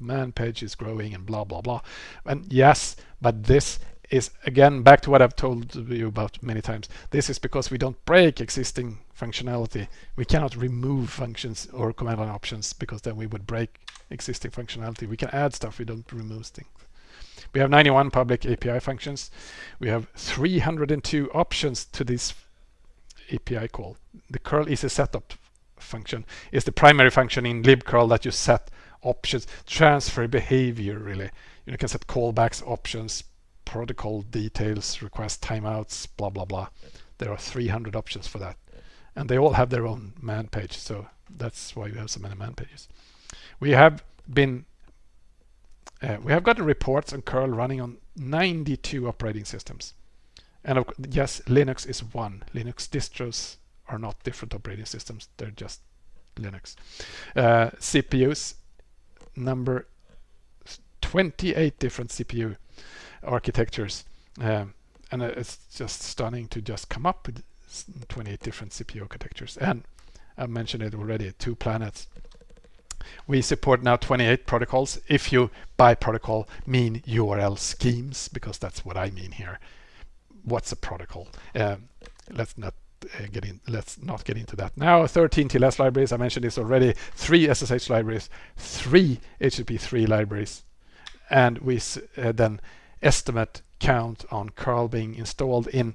man page is growing and blah blah blah. And yes, but this is again back to what I've told you about many times. This is because we don't break existing functionality. We cannot remove functions or command line options because then we would break existing functionality. We can add stuff, we don't remove things. We have 91 public API functions. We have 302 options to this API call. The curl_easy_setopt function is the primary function in libcurl that you set options, transfer behavior really. You can set callbacks, options, protocol details, request timeouts, blah, blah, blah. There are 300 options for that. And they all have their own man page. So that's why we have so many man pages. We have been, uh, we have gotten reports on curl running on 92 operating systems. And of, yes, Linux is one. Linux distros are not different operating systems. They're just Linux. Uh, CPUs number 28 different CPU architectures. Um, and it's just stunning to just come up with 28 different CPU architectures. And I mentioned it already, two planets. We support now 28 protocols. If you by protocol mean URL schemes, because that's what I mean here. What's a protocol? Um, let's not uh, get in. Let's not get into that now. 13 TLS libraries. I mentioned this already. Three SSH libraries, three HTTP3 libraries, and we uh, then estimate count on curl being installed in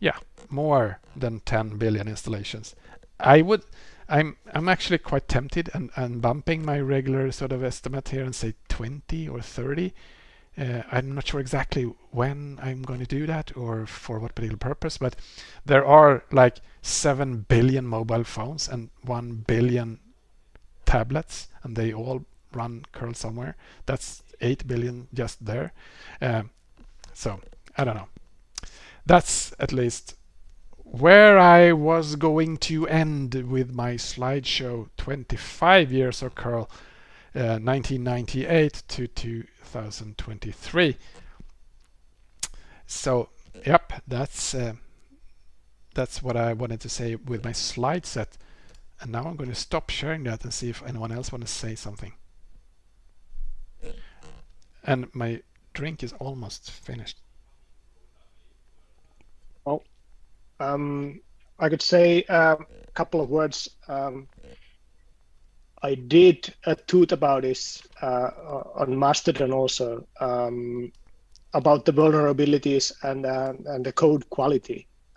yeah more than 10 billion installations i would i'm i'm actually quite tempted and, and bumping my regular sort of estimate here and say 20 or 30 uh, I'm not sure exactly when I'm going to do that or for what particular purpose, but there are like 7 billion mobile phones and 1 billion tablets, and they all run curl somewhere. That's 8 billion just there. Um, so I don't know. That's at least where I was going to end with my slideshow 25 years of curl uh, 1998 to 2023 so yep that's uh, that's what I wanted to say with my slide set and now I'm going to stop sharing that and see if anyone else want to say something and my drink is almost finished. Well, um, I could say a couple of words. Um, I did a tweet about this uh, on Mastodon also um, about the vulnerabilities and uh, and the code quality.